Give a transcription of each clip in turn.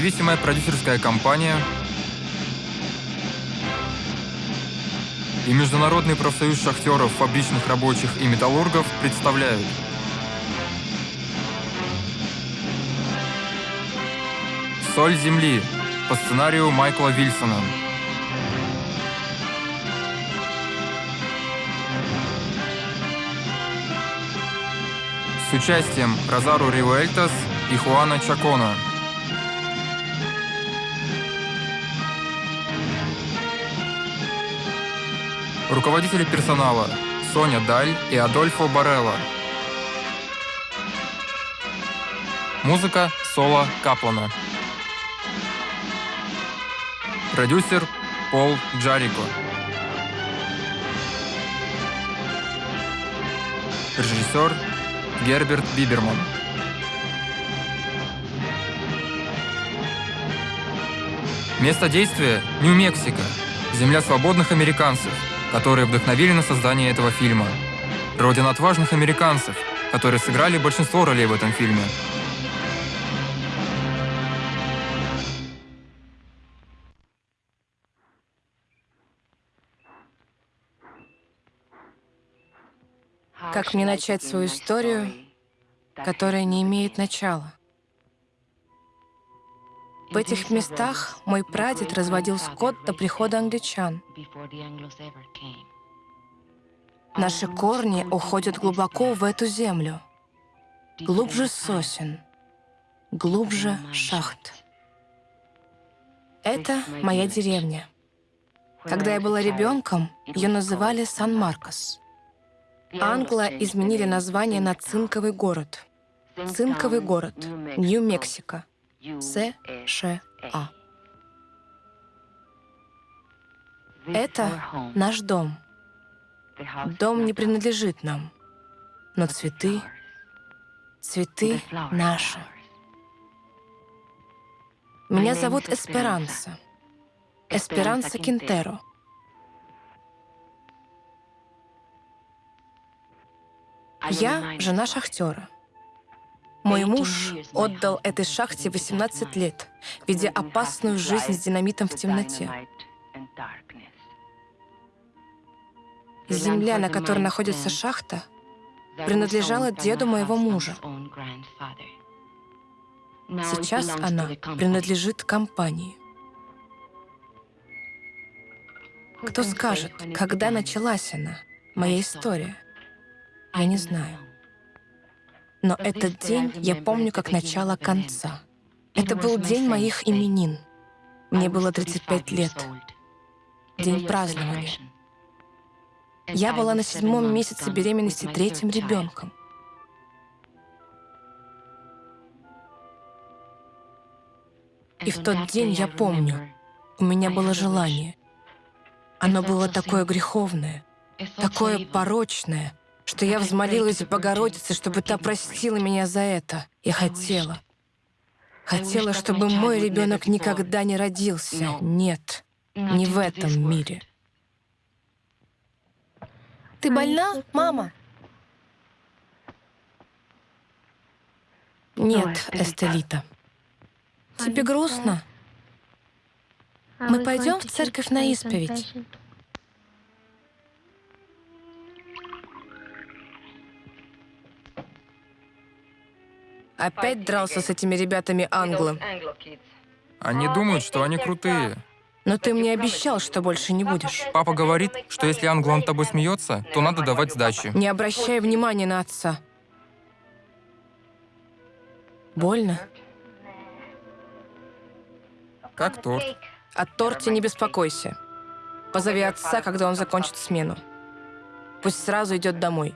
Независимая продюсерская компания и Международный профсоюз шахтеров, фабричных рабочих и металлургов представляют «Соль земли» по сценарию Майкла Вильсона. С участием Розару Ривуэльтас и Хуана Чакона. Руководители персонала Соня Даль и Адольфо Барелла. Музыка Соло Каплана. Продюсер Пол Джарико. Режиссер Герберт Биберман. Место действия – Нью-Мексико, земля свободных американцев, которые вдохновили на создание этого фильма. Родина отважных американцев, которые сыграли большинство ролей в этом фильме. Как мне начать свою историю, которая не имеет начала? В этих местах мой прадед разводил скот до прихода англичан. Наши корни уходят глубоко в эту землю. Глубже сосен, глубже шахт. Это моя деревня. Когда я была ребенком, ее называли Сан-Маркос. Англо изменили название на Цинковый город. Цинковый город, Нью-Мексико. США. Это наш дом. Дом не принадлежит нам, но цветы, цветы наши. Меня зовут Эсперанса. Эсперанса Кинтеро. Я жена шахтера. Мой муж отдал этой шахте 18 лет, ведя опасную жизнь с динамитом в темноте. Земля, на которой находится шахта, принадлежала деду моего мужа. Сейчас она принадлежит компании. Кто скажет, когда началась она, моя история? Я не знаю. Но этот день я помню как начало конца. Это был день моих именин. Мне было 35 лет. День празднования. Я была на седьмом месяце беременности третьим ребенком. И в тот день я помню, у меня было желание. Оно было такое греховное, такое порочное, что я взмолилась Богородице, чтобы та простила меня за это. Я хотела. Хотела, чтобы мой ребенок никогда не родился. Нет, не в этом мире. Ты больна, мама? Нет, Эстелита. Тебе грустно? Мы пойдем в церковь на исповедь. Опять дрался с этими ребятами англо. Они думают, что они крутые. Но ты мне обещал, что больше не будешь. Папа говорит, что если англо над тобой смеется, то надо давать сдачи. Не обращай внимания на отца. Больно? Как торт. О торте не беспокойся. Позови отца, когда он закончит смену. Пусть сразу идет домой.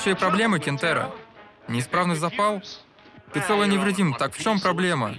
Небольшие проблемы, Кентера. Неисправный запал? Ты целый невредим, так в чем проблема?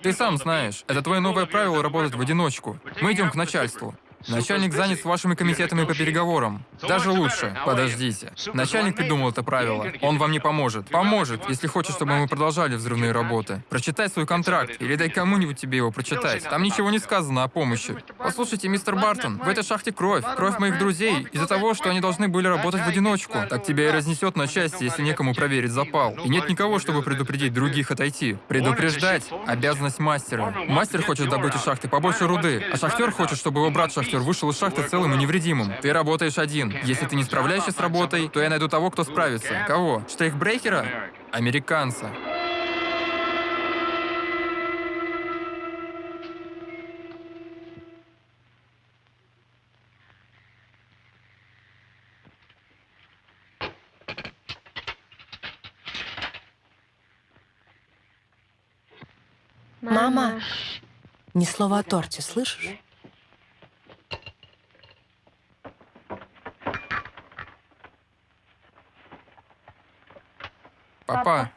Ты сам знаешь, это твое новое правило работать в одиночку. Мы идем к начальству. Начальник занят вашими комитетами по переговорам. Даже лучше. Подождите. Начальник придумал это правило. Он вам не поможет. Поможет, если хочет, чтобы мы продолжали взрывные работы. Прочитай свой контракт или дай кому-нибудь тебе его прочитать. Там ничего не сказано о помощи. Послушайте, мистер Бартон, в этой шахте кровь. Кровь моих друзей из-за того, что они должны были работать в одиночку. Так тебя и разнесет на части, если некому проверить запал. И нет никого, чтобы предупредить других отойти. Предупреждать — обязанность мастера. Мастер хочет добыть из шахты побольше руды, а шахтер хочет, чтобы его брат шахтер вышел из шахты целым и невредимым. Ты работаешь один. Если ты не справляешься с работой, то я найду того, кто справится. Кого? Штрейхбрейкера? Американца. Мама, ни слова о торте, слышишь? Папа,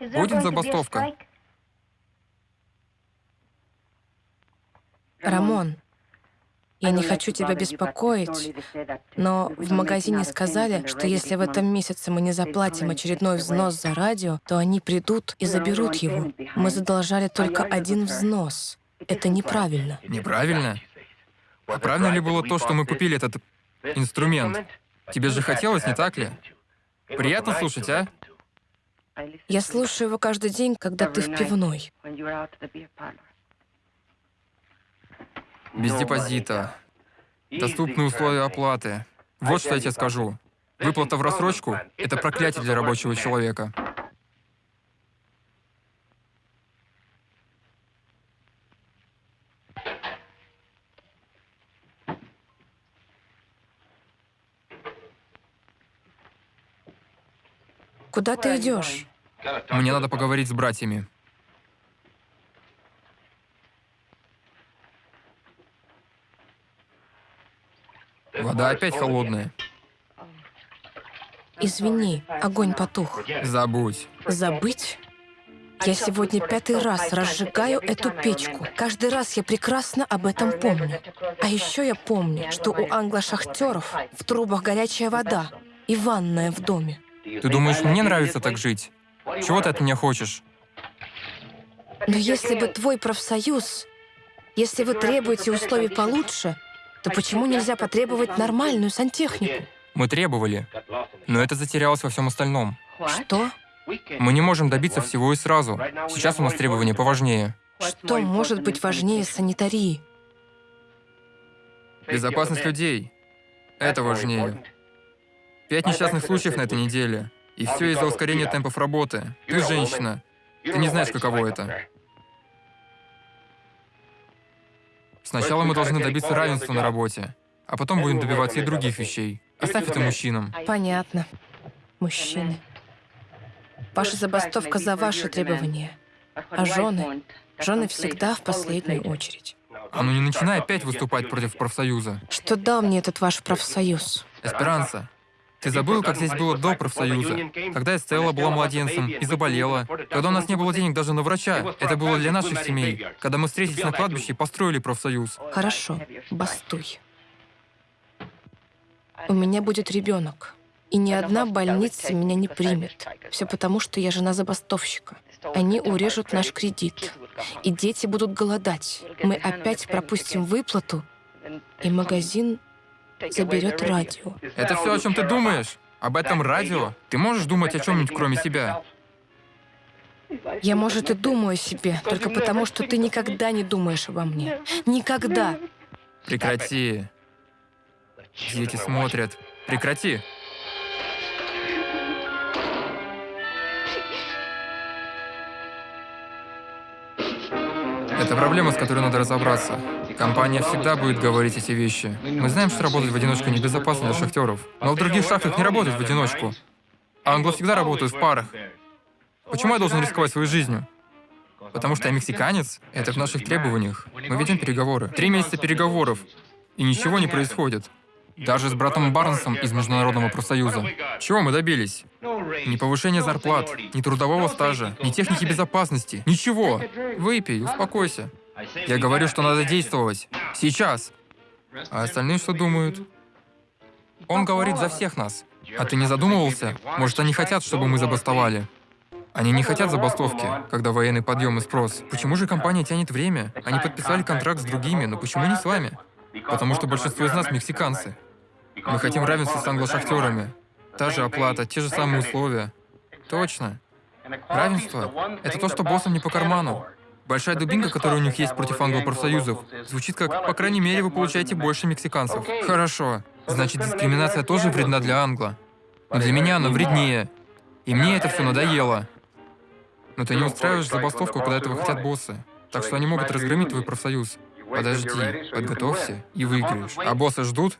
будет забастовка? Рамон, я не хочу тебя беспокоить, но в магазине сказали, что если в этом месяце мы не заплатим очередной взнос за радио, то они придут и заберут его. Мы задолжали только один взнос. Это неправильно. Неправильно? А правильно ли было то, что мы купили этот инструмент? Тебе же хотелось, не так ли? Приятно слушать, а? Я слушаю его каждый день, когда ты в пивной. Без депозита. Доступные условия оплаты. Вот что я тебе скажу. Выплата в рассрочку — это проклятие для рабочего человека. Куда ты идешь? Мне надо поговорить с братьями. Вода опять холодная. Извини, огонь потух. Забудь. Забыть? Я сегодня пятый раз разжигаю эту печку. Каждый раз я прекрасно об этом помню. А еще я помню, что у англошахтеров в трубах горячая вода и ванная в доме. Ты думаешь, мне нравится так жить? Чего ты от меня хочешь? Но если бы твой профсоюз, если вы требуете условий получше, то почему нельзя потребовать нормальную сантехнику? Мы требовали, но это затерялось во всем остальном. Что? Мы не можем добиться всего и сразу. Сейчас у нас требования поважнее. Что может быть важнее санитарии? Безопасность людей. Это важнее. Пять несчастных случаев на этой неделе. И все из-за ускорения темпов работы. Ты женщина. Ты не знаешь, каково это. Сначала мы должны добиться равенства на работе, а потом будем добиваться и других вещей. Оставь это мужчинам. Понятно. Мужчины. Ваша забастовка за ваши требования. А жены? Жены всегда в последнюю очередь. А ну не начинай опять выступать против профсоюза. Что дал мне этот ваш профсоюз? Эсперанца, ты забыл, как здесь было до профсоюза? Когда Эстелла была младенцем и заболела. Когда у нас не было денег даже на врача. Это было для наших семей. Когда мы встретились на кладбище и построили профсоюз. Хорошо, бастуй. У меня будет ребенок. И ни одна больница меня не примет. Все потому, что я жена забастовщика. Они урежут наш кредит. И дети будут голодать. Мы опять пропустим выплату, и магазин заберет радио. Это все, о чем ты думаешь? Об этом радио? Ты можешь думать о чем-нибудь, кроме себя? Я, может, и думаю о себе, только потому, что ты никогда не думаешь обо мне. Никогда. Прекрати. Дети смотрят. Прекрати. Это проблема, с которой надо разобраться. Компания всегда будет говорить эти вещи. Мы знаем, что работать в одиночку небезопасно для шахтеров. Но в других шахтах не работают в одиночку. А англо всегда работают в парах. Почему я должен рисковать своей жизнью? Потому что я мексиканец? Это в наших требованиях. Мы ведем переговоры. Три месяца переговоров. И ничего не происходит. Даже с братом Барнсом из Международного профсоюза. Чего мы добились? Ни повышения зарплат, ни трудового стажа, ни техники безопасности, ничего. Выпей, успокойся. Я говорю, что надо действовать. Сейчас. А остальные что думают? Он говорит за всех нас. А ты не задумывался? Может, они хотят, чтобы мы забастовали? Они не хотят забастовки, когда военный подъем и спрос. Почему же компания тянет время? Они подписали контракт с другими, но почему не с вами? Потому что большинство из нас мексиканцы. Мы хотим равенства с англошахтерами. Та же оплата, те же самые условия. Точно. Равенство — это то, что боссам не по карману. Большая дубинка, которая у них есть против англо-профсоюзов, звучит как, по крайней мере, вы получаете больше мексиканцев. Хорошо. Значит, дискриминация тоже вредна для англо. Но для меня она вреднее. И мне это все надоело. Но ты не устраиваешь забастовку, когда этого хотят боссы. Так что они могут разгромить твой профсоюз. Подожди, подготовься и выиграешь. А боссы ждут?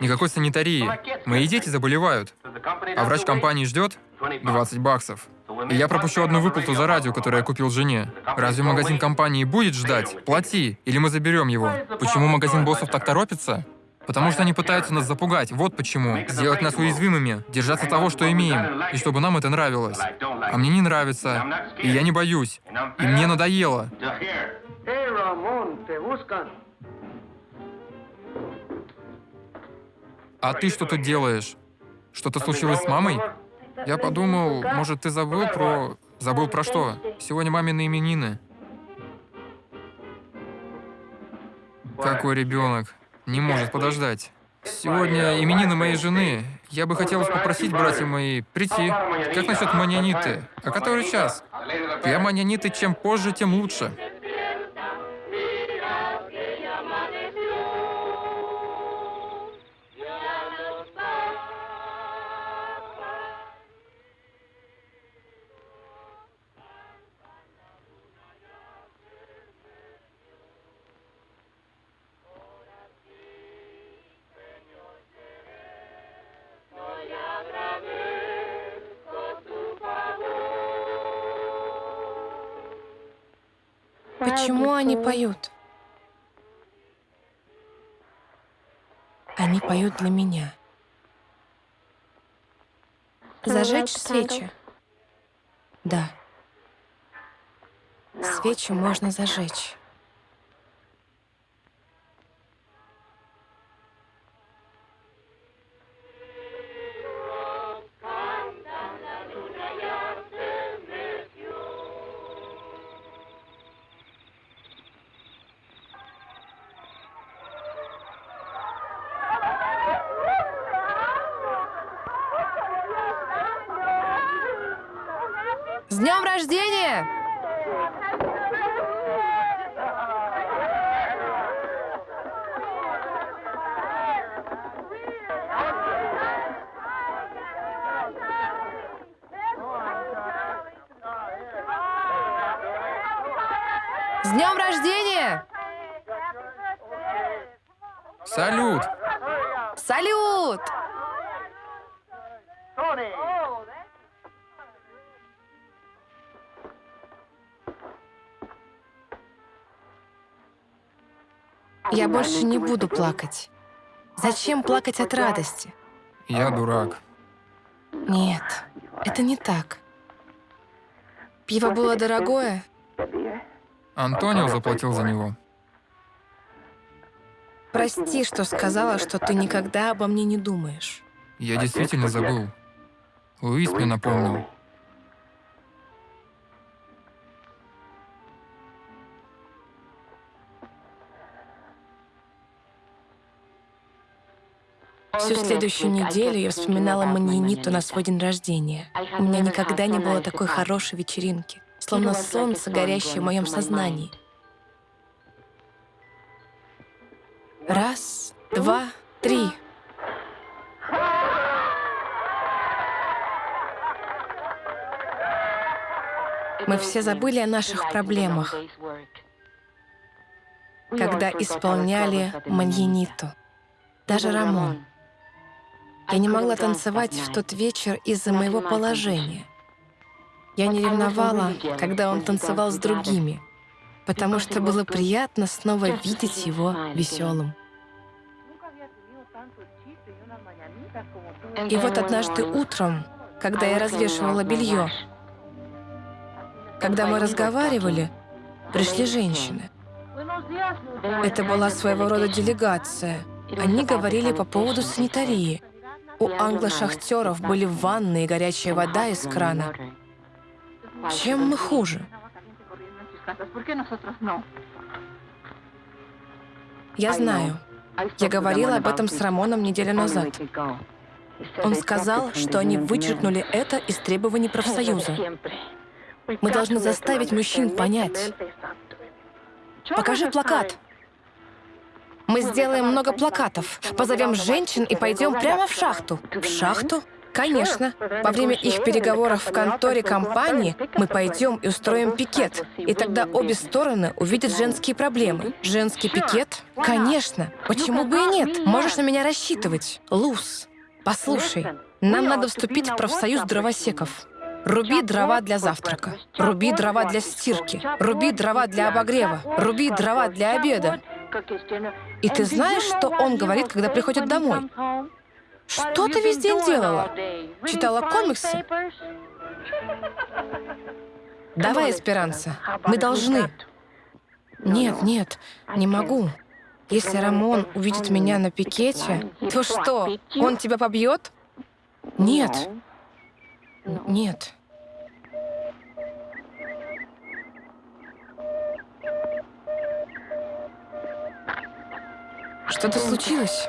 Никакой санитарии. Мои дети заболевают. А врач компании ждет? 20 баксов. И я пропущу одну выплату за радио, которое я купил жене. Разве магазин компании будет ждать? Плати, или мы заберем его. Почему магазин боссов так торопится? Потому что они пытаются нас запугать, вот почему. Сделать нас уязвимыми, держаться того, что имеем, и чтобы нам это нравилось. А мне не нравится, и я не боюсь, и мне надоело. А ты что тут делаешь? Что-то случилось с мамой? Я подумал, может, ты забыл про... Забыл про что? Сегодня мамины именины. Какой ребенок? Не может подождать. Сегодня именины моей жены. Я бы хотелось попросить братья мои прийти. Как насчет маньяниты? А который час? Для маньяниты чем позже, тем лучше. Поют? Они поют для меня. Зажечь свечи? Да. Свечи можно зажечь. Я больше не буду плакать. Зачем плакать от радости? Я дурак. Нет, это не так. Пиво было дорогое. Антонио заплатил за него. Прости, что сказала, что ты никогда обо мне не думаешь. Я действительно забыл. Луис мне напомнил. Следующую неделю я вспоминала Маньяниту на свой день рождения. У меня никогда не было такой хорошей вечеринки, словно солнце, горящее в моем сознании. Раз, два, три. Мы все забыли о наших проблемах, когда исполняли Маньяниту. Даже Рамон. Я не могла танцевать в тот вечер из-за моего положения. Я не ревновала, когда он танцевал с другими, потому что было приятно снова видеть его веселым. И вот однажды утром когда я развешивала белье. Когда мы разговаривали, пришли женщины. Это была своего рода делегация. Они говорили по поводу санитарии. У англо-шахтеров были ванны и горячая вода из крана. Чем мы хуже? Я знаю. Я говорила об этом с Рамоном неделю назад. Он сказал, что они вычеркнули это из требований профсоюза. Мы должны заставить мужчин понять. Покажи плакат. Мы сделаем много плакатов, позовем женщин и пойдем прямо в шахту. В шахту? Конечно. Во время их переговоров в конторе компании мы пойдем и устроим пикет. И тогда обе стороны увидят женские проблемы. Женский пикет? Конечно. Почему бы и нет? Можешь на меня рассчитывать. Луз, послушай, нам надо вступить в профсоюз дровосеков. Руби дрова для завтрака. Руби дрова для стирки. Руби дрова для обогрева. Руби дрова для обеда. И ты знаешь, что он говорит, когда приходит домой? Что ты весь день делала? Читала комиксы? Давай, Эсперанца, мы должны. Нет, нет, не могу. Если Рамон увидит меня на пикете, то что, он тебя побьет? Нет. Нет. Что-то случилось?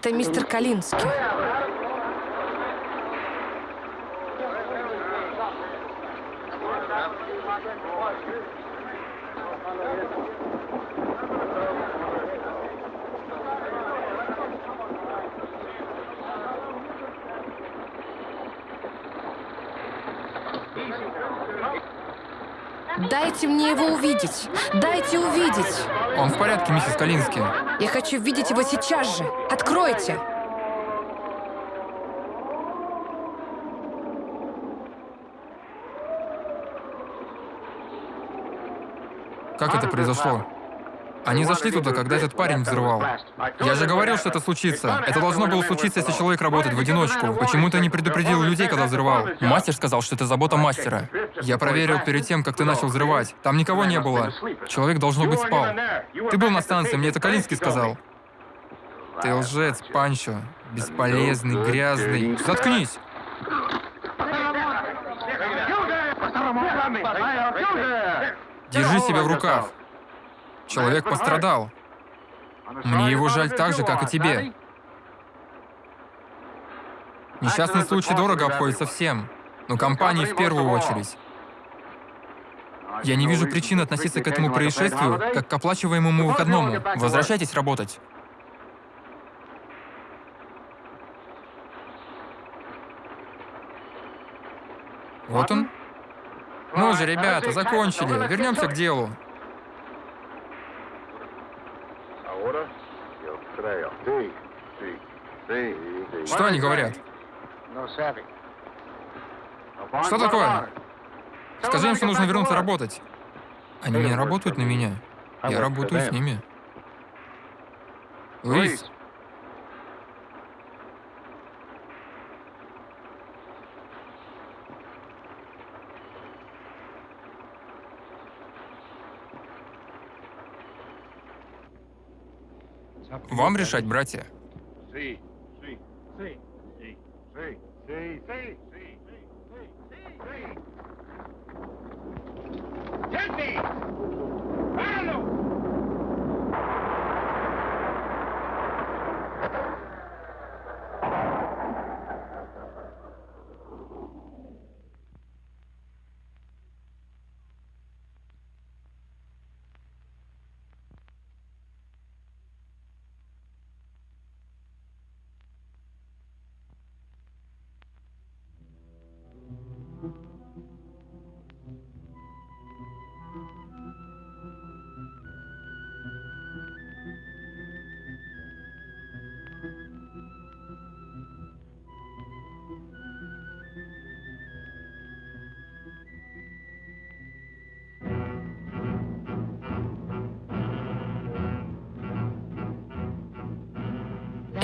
Это мистер Калинский. Дайте мне его увидеть. Дайте увидеть. Он в порядке, миссис Калински. Я хочу видеть его сейчас же. Откройте. Как это произошло? Они зашли туда, когда этот парень взрывал. Я же говорил, что это случится. Это должно было случиться, если человек работает в одиночку. Почему ты не предупредил людей, когда взрывал? Мастер сказал, что это забота мастера. Я проверил перед тем, как ты начал взрывать. Там никого не было. Человек, должно быть, спал. Ты был на станции, мне это Калинский сказал. Ты лжец, Панчо. Бесполезный, грязный. Заткнись! Держи себя в руках. Человек пострадал. Мне его жаль так же, как и тебе. Несчастный случай дорого обходится всем, но компании в первую очередь. Я не вижу причин относиться к этому происшествию как к оплачиваемому выходному. Возвращайтесь работать. Вот он. Ну же, ребята, закончили. Вернемся к делу. Что они говорят? Что такое? Скажи им, что нужно вернуться работать. Они не работают на меня. Я работаю с ними. Луис. Вам решать, братья. Sí. Sí. Sí. Sí. Sí.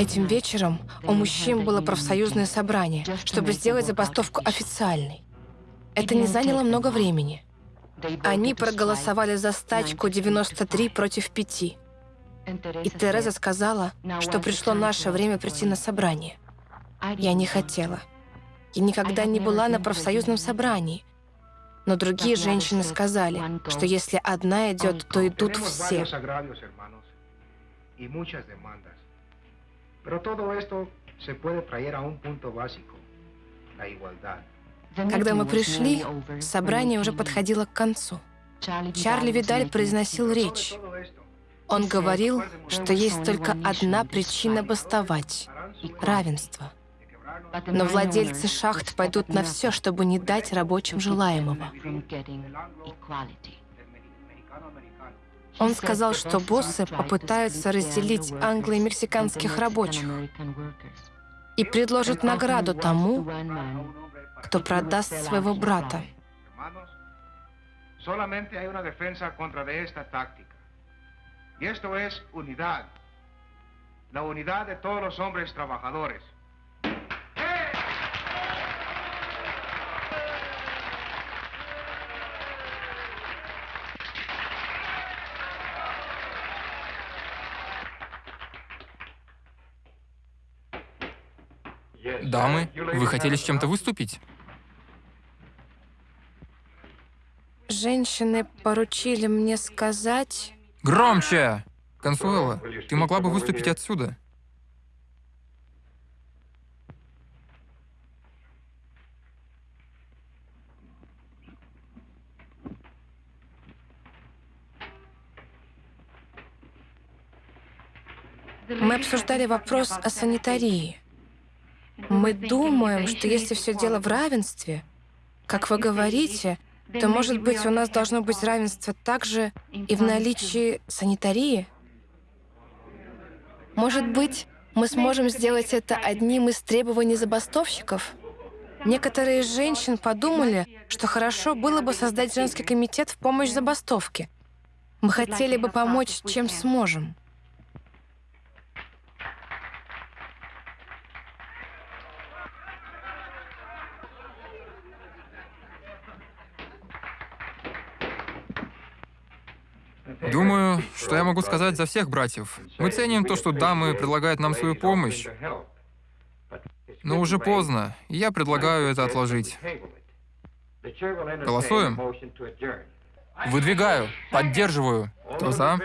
Этим вечером у мужчин было профсоюзное собрание, чтобы сделать забастовку официальной. Это не заняло много времени. Они проголосовали за стачку 93 против 5. И Тереза сказала, что пришло наше время прийти на собрание. Я не хотела. Я никогда не была на профсоюзном собрании. Но другие женщины сказали, что если одна идет, то идут все. Pero todo esto se puede traer a un punto básico, la igualdad. Когда мы пришли, собрание уже подходило к концу. Чарли Видаль произносил речь. Он говорил, что есть только одна причина бастовать — равенство. Но владельцы шахт пойдут на все, чтобы не дать рабочим желаемого. Он сказал, что боссы попытаются разделить англо- и мексиканских рабочих и предложат награду тому, кто продаст своего брата. La unidad de todos los hombres trabajadores. Дамы, вы хотели с чем-то выступить? Женщины поручили мне сказать... Громче! Консуэла, ты могла бы выступить отсюда. Мы обсуждали вопрос о санитарии. Мы думаем, что если все дело в равенстве, как вы говорите, то, может быть, у нас должно быть равенство также и в наличии санитарии? Может быть, мы сможем сделать это одним из требований забастовщиков? Некоторые из женщин подумали, что хорошо было бы создать женский комитет в помощь забастовке. Мы хотели бы помочь, чем сможем. Думаю, что я могу сказать за всех братьев. Мы ценим то, что дамы предлагают нам свою помощь, но уже поздно, и я предлагаю это отложить. Голосуем? Выдвигаю, поддерживаю. Кто за?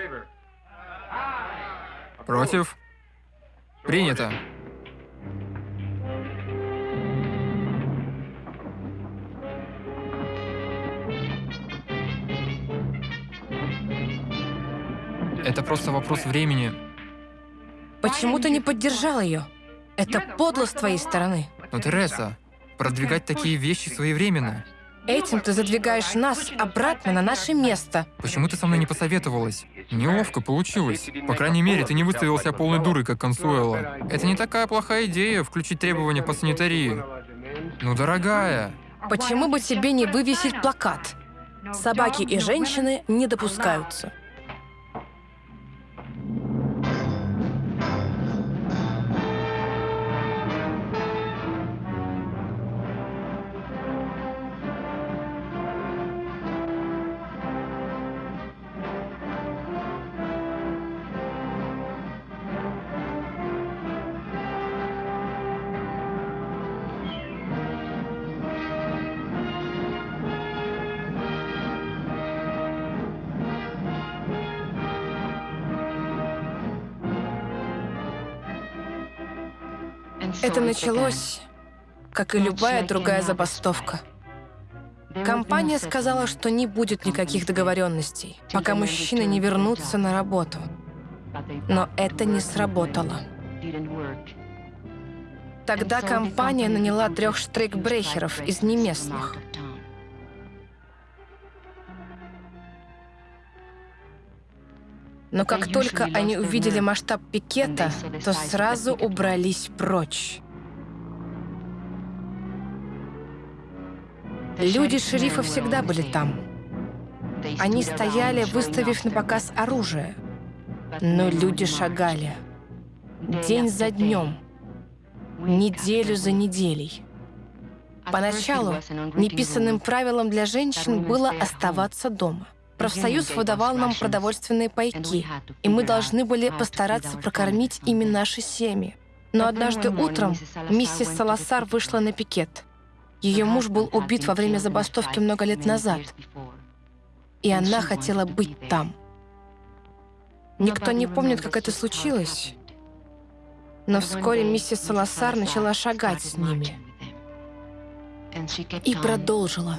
Против? Принято. Это просто вопрос времени. Почему ты не поддержал ее? Это подло с твоей стороны. Но, Тереса, продвигать такие вещи своевременно. Этим ты задвигаешь нас обратно на наше место. Почему ты со мной не посоветовалась? Неловко получилось. По крайней мере, ты не выставил себя полной дурой, как Консуэла. Это не такая плохая идея, включить требования по санитарии. Ну, дорогая, Почему бы тебе не вывесить плакат? Собаки и женщины не допускаются. Это началось, как и любая другая забастовка. Компания сказала, что не будет никаких договоренностей, пока мужчины не вернутся на работу. Но это не сработало. Тогда компания наняла трех штрейкбрехеров из неместных. Но как только они увидели масштаб пикета, то сразу убрались прочь. Люди шерифа всегда были там. Они стояли, выставив на показ оружие. Но люди шагали. День за днем. Неделю за неделей. Поначалу неписанным правилом для женщин было оставаться дома. Профсоюз выдавал нам продовольственные пайки, и мы должны были постараться прокормить ими наши семьи. Но однажды утром миссис Саласар вышла на пикет. Ее муж был убит во время забастовки много лет назад, и она хотела быть там. Никто не помнит, как это случилось, но вскоре миссис Саласар начала шагать с ними и продолжила.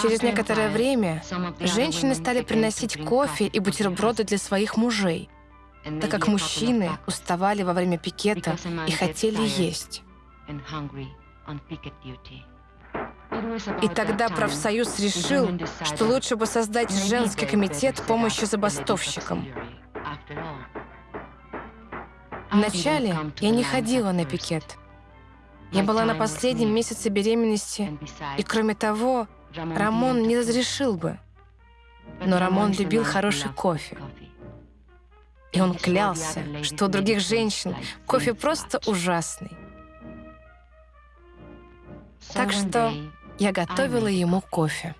Через некоторое время женщины стали приносить кофе и бутерброды для своих мужей, так как мужчины уставали во время пикета и хотели есть. И тогда профсоюз решил, что лучше бы создать женский комитет помощи забастовщикам. Вначале я не ходила на пикет. Я была на последнем месяце беременности, и кроме того, Рамон не разрешил бы. Но Рамон любил хороший кофе. И он клялся, что у других женщин кофе просто ужасный. Так что я готовила ему кофе.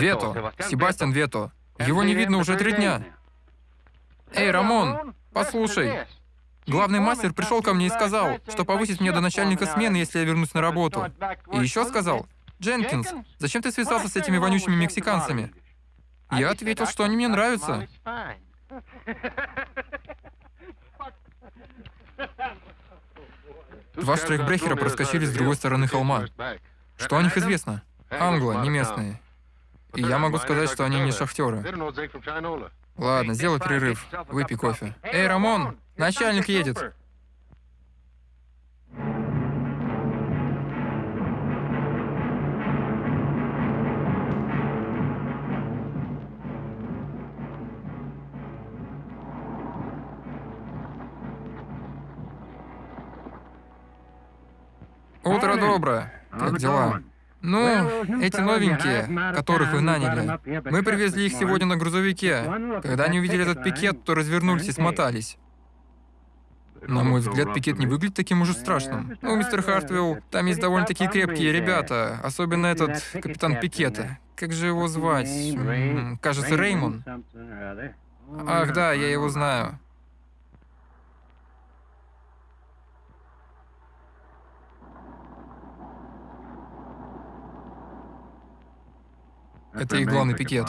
Вето, Себастьян Вето. Его не видно уже три дня. Эй, Рамон, послушай. Главный мастер пришел ко мне и сказал, что повысит меня до начальника смены, если я вернусь на работу. И еще сказал, Дженкинс, зачем ты связался с этими вонючими мексиканцами? Я ответил, что они мне нравятся. Два штрейкбрехера проскочили с другой стороны холма. Что о них известно? Англо, не местные. И я могу сказать, что они не шахтеры. Ладно, сделай перерыв. Выпей кофе. Эй, Рамон, начальник едет. Утро доброе. Как дела? Ну, эти новенькие, которых вы наняли, мы привезли их сегодня на грузовике. Когда они увидели этот пикет, то развернулись и смотались. На мой взгляд, пикет не выглядит таким уж страшным. Ну, мистер Хартвилл, там есть довольно-таки крепкие ребята, особенно этот капитан Пикета. Как же его звать? Кажется, Реймон. Ах, да, я его знаю. Это их главный пикет.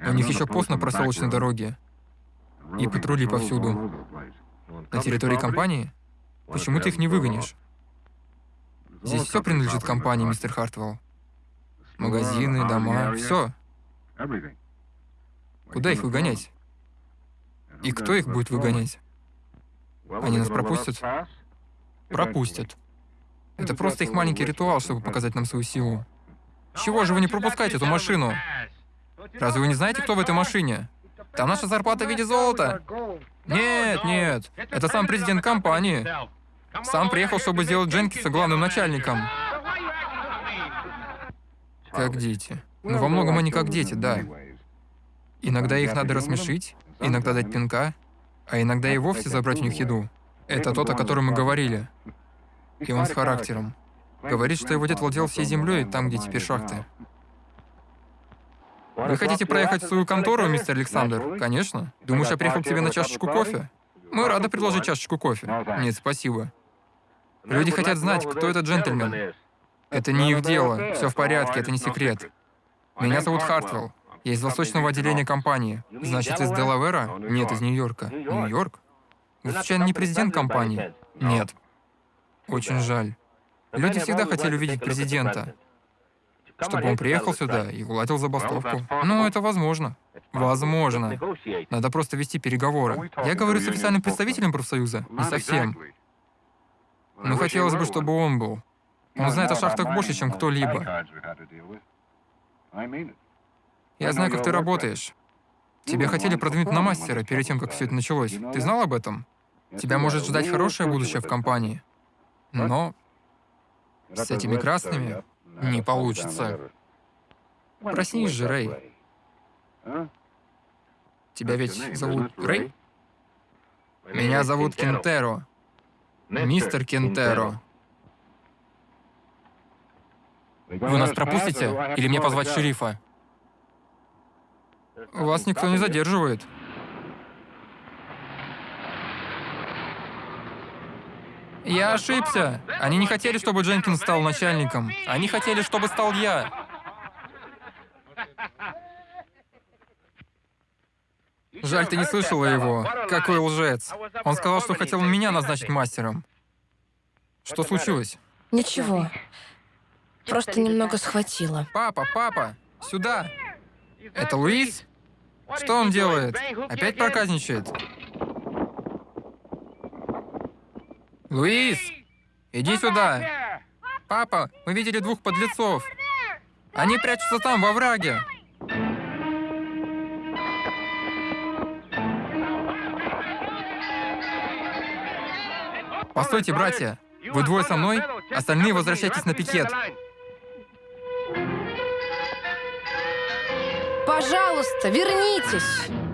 У них еще пост на проселочной дороге. И патрули повсюду. На территории компании? Почему ты их не выгонишь? Здесь все принадлежит компании, мистер Хартвелл. Магазины, дома, все. Куда их выгонять? И кто их будет выгонять? Они нас пропустят? Пропустят. Это просто их маленький ритуал, чтобы показать нам свою силу. Чего же вы не пропускаете эту машину? Разве вы не знаете, кто в этой машине? Там наша зарплата в виде золота. Нет, нет. Это сам президент компании. Сам приехал, чтобы сделать Дженкинса главным начальником. Как дети. Ну, во многом они как дети, да. Иногда их надо рассмешить, иногда дать пинка, а иногда и вовсе забрать у них еду. Это тот, о котором мы говорили. И он с характером. Говорит, что его дед владел всей землей, там, где теперь шахты. Вы хотите проехать в свою контору, мистер Александр? Конечно. Думаешь, я приехал к тебе на чашечку кофе? Мы рады предложить чашечку кофе. Нет, спасибо. Люди хотят знать, кто этот джентльмен. Это не их дело. Все в порядке, это не секрет. Меня зовут Хартвелл. Я из восточного отделения компании. Значит, из Делавера? Нет, из Нью-Йорка. Нью-Йорк? Вы случайно не президент компании? Нет. Очень жаль. Люди всегда хотели увидеть президента, чтобы он приехал сюда и уладил забастовку. Ну, это возможно. Возможно. Надо просто вести переговоры. Я говорю с официальным представителем профсоюза? Не совсем. Но хотелось бы, чтобы он был. Он знает о шахтах больше, чем кто-либо. Я знаю, как ты работаешь. Тебя хотели продвинуть на мастера перед тем, как все это началось. Ты знал об этом? Тебя может ждать хорошее будущее в компании. Но с этими красными не получится. Проснись же, Рэй. Тебя ведь зовут Рэй? Меня зовут Кентеро. Мистер Кентеро. Вы нас пропустите? Или мне позвать шерифа? Вас никто не задерживает. Я ошибся. Они не хотели, чтобы Дженкинс стал начальником. Они хотели, чтобы стал я. Жаль, ты не слышала его. Какой лжец. Он сказал, что хотел меня назначить мастером. Что случилось? Ничего. Просто немного схватило. Папа, папа, сюда. Это Луис? Что он делает? Опять проказничает? Луис, иди сюда. Папа, мы видели двух подлецов. Они прячутся там, во враге. Постойте, братья. Вы двое со мной? Остальные возвращайтесь на пикет. Пожалуйста, вернитесь!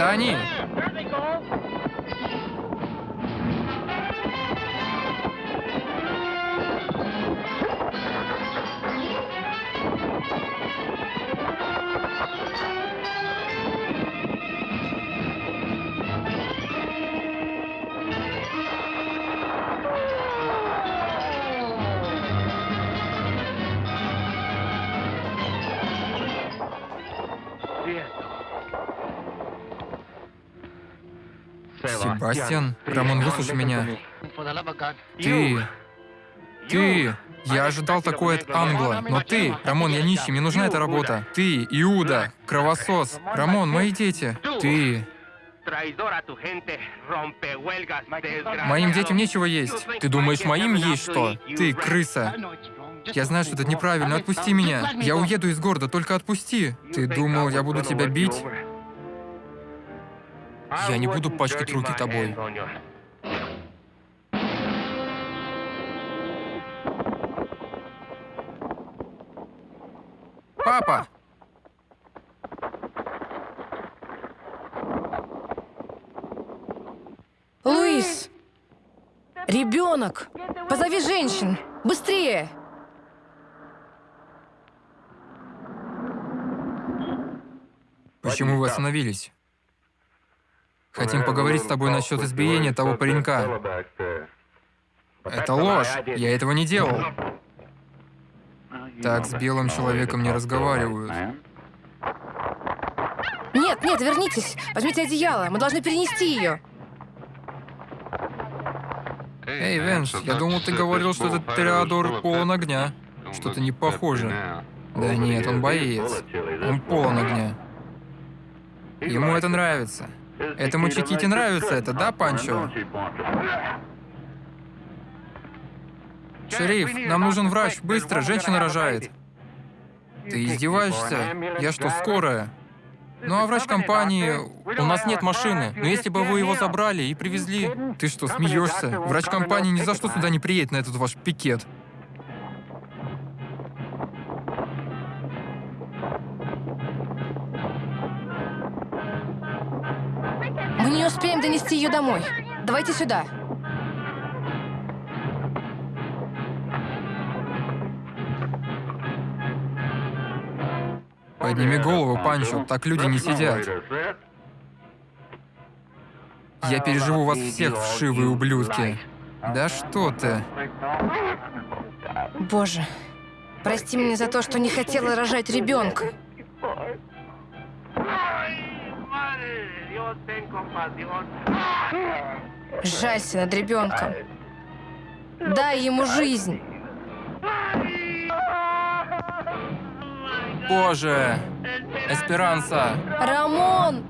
Это они. Себастьян, Рамон, выслушай меня. Ты... Ты... Я ожидал такое от Англа, но ты, Рамон, я нищий, мне нужна эта работа. Ты, Иуда, кровосос. Рамон, мои дети. Ты... Моим детям нечего есть. Ты думаешь, моим есть что? Ты, крыса. Я знаю, что это неправильно. Отпусти меня. Я уеду из города, только отпусти. Ты думал, я буду тебя бить? Я не буду пачкать руки тобой. Папа! Луис! Ребенок! Позови женщин! Быстрее! Почему вы остановились? Хотим поговорить с тобой насчет избиения того паренька. Это ложь. Я этого не делал. Так с белым человеком не разговаривают. Нет, нет, вернитесь! Возьмите одеяло, мы должны перенести ее. Эй, Венс, я думал, ты говорил, что этот Тореадор полон огня. Что-то не похоже. Да нет, он боец. Он полон огня. Ему это нравится. Этому Чиките нравится это, да, Панчо? Шериф, нам нужен врач, быстро, женщина рожает. Ты издеваешься? Я что, скорая? Ну а врач компании... У нас нет машины, но если бы вы его забрали и привезли... Ты что, смеешься? Врач компании ни за что сюда не приедет на этот ваш пикет. Мы не успеем донести ее домой. Давайте сюда. Подними голову, Панчо, так люди не сидят. Я переживу вас всех, вшивые ублюдки. Да что ты? Боже, прости меня за то, что не хотела рожать ребенка. Жалься над ребенком. Дай ему жизнь. Боже! Эсперанса! Рамон!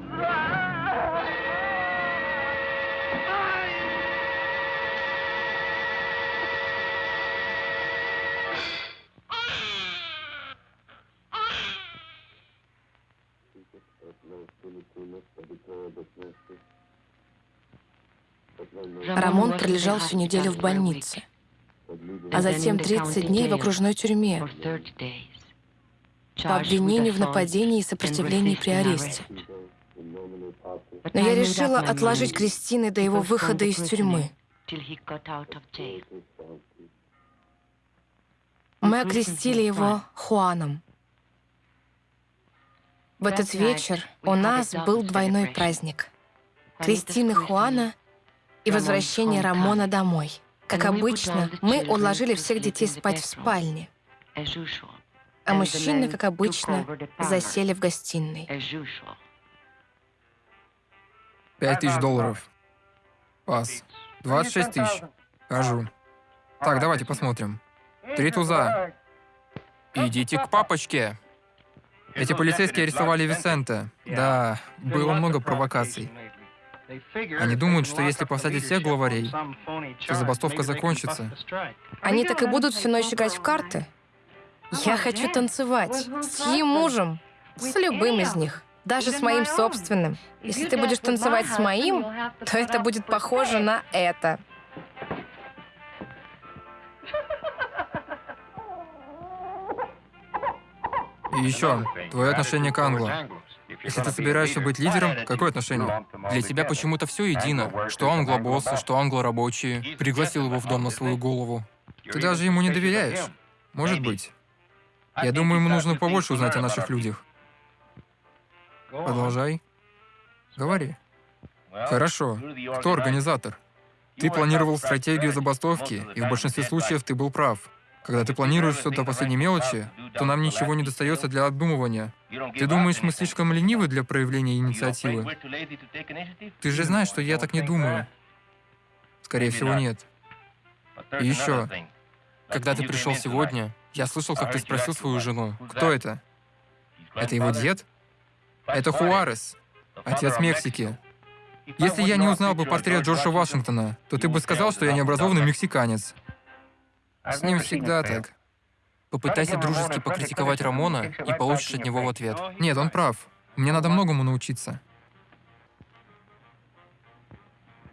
Рамон пролежал всю неделю в больнице, а затем 30 дней в окружной тюрьме по обвинению в нападении и сопротивлении при аресте. Но я решила отложить Кристины до его выхода из тюрьмы. Мы окрестили его Хуаном. В этот вечер у нас был двойной праздник. Кристины Хуана и возвращение Рамона домой. Как обычно, мы уложили всех детей спать в спальне, а мужчины, как обычно, засели в гостиной. Пять тысяч долларов. Пас. 26 тысяч. Хожу. Так, давайте посмотрим. Три туза. Идите к папочке. Эти полицейские арестовали Висента. Да, было много провокаций. Они думают, что если посадить всех главарей, то забастовка закончится. Они так и будут всю ночь играть в карты? Я хочу танцевать. С чьим мужем? С любым из них. Даже с моим собственным. Если ты будешь танцевать с моим, то это будет похоже на это. И еще, твое отношение к Англо. Если ты собираешься быть лидером, какое отношение? Для тебя почему-то все едино. Что англобоссы, что англо-рабочие. Пригласил его в дом на свою голову. Ты даже ему не доверяешь. Может быть. Я думаю, ему нужно побольше узнать о наших людях. Продолжай. Говори. Хорошо. Кто организатор? Ты планировал стратегию забастовки, и в большинстве случаев ты был прав. Когда ты планируешь все до последней мелочи, то нам ничего не достается для обдумывания. Ты думаешь, мы слишком ленивы для проявления инициативы? Ты же знаешь, что я так не думаю. Скорее всего, нет. И еще, когда ты пришел сегодня, я слышал, как ты спросил свою жену, кто это? Это его дед? Это Хуарес, отец Мексики. Если я не узнал бы портрет Джорджа Вашингтона, то ты бы сказал, что я необразованный мексиканец. С ним всегда так. Попытайся дружески покритиковать Рамона и получишь от него в ответ. Нет, он прав. Мне надо многому научиться.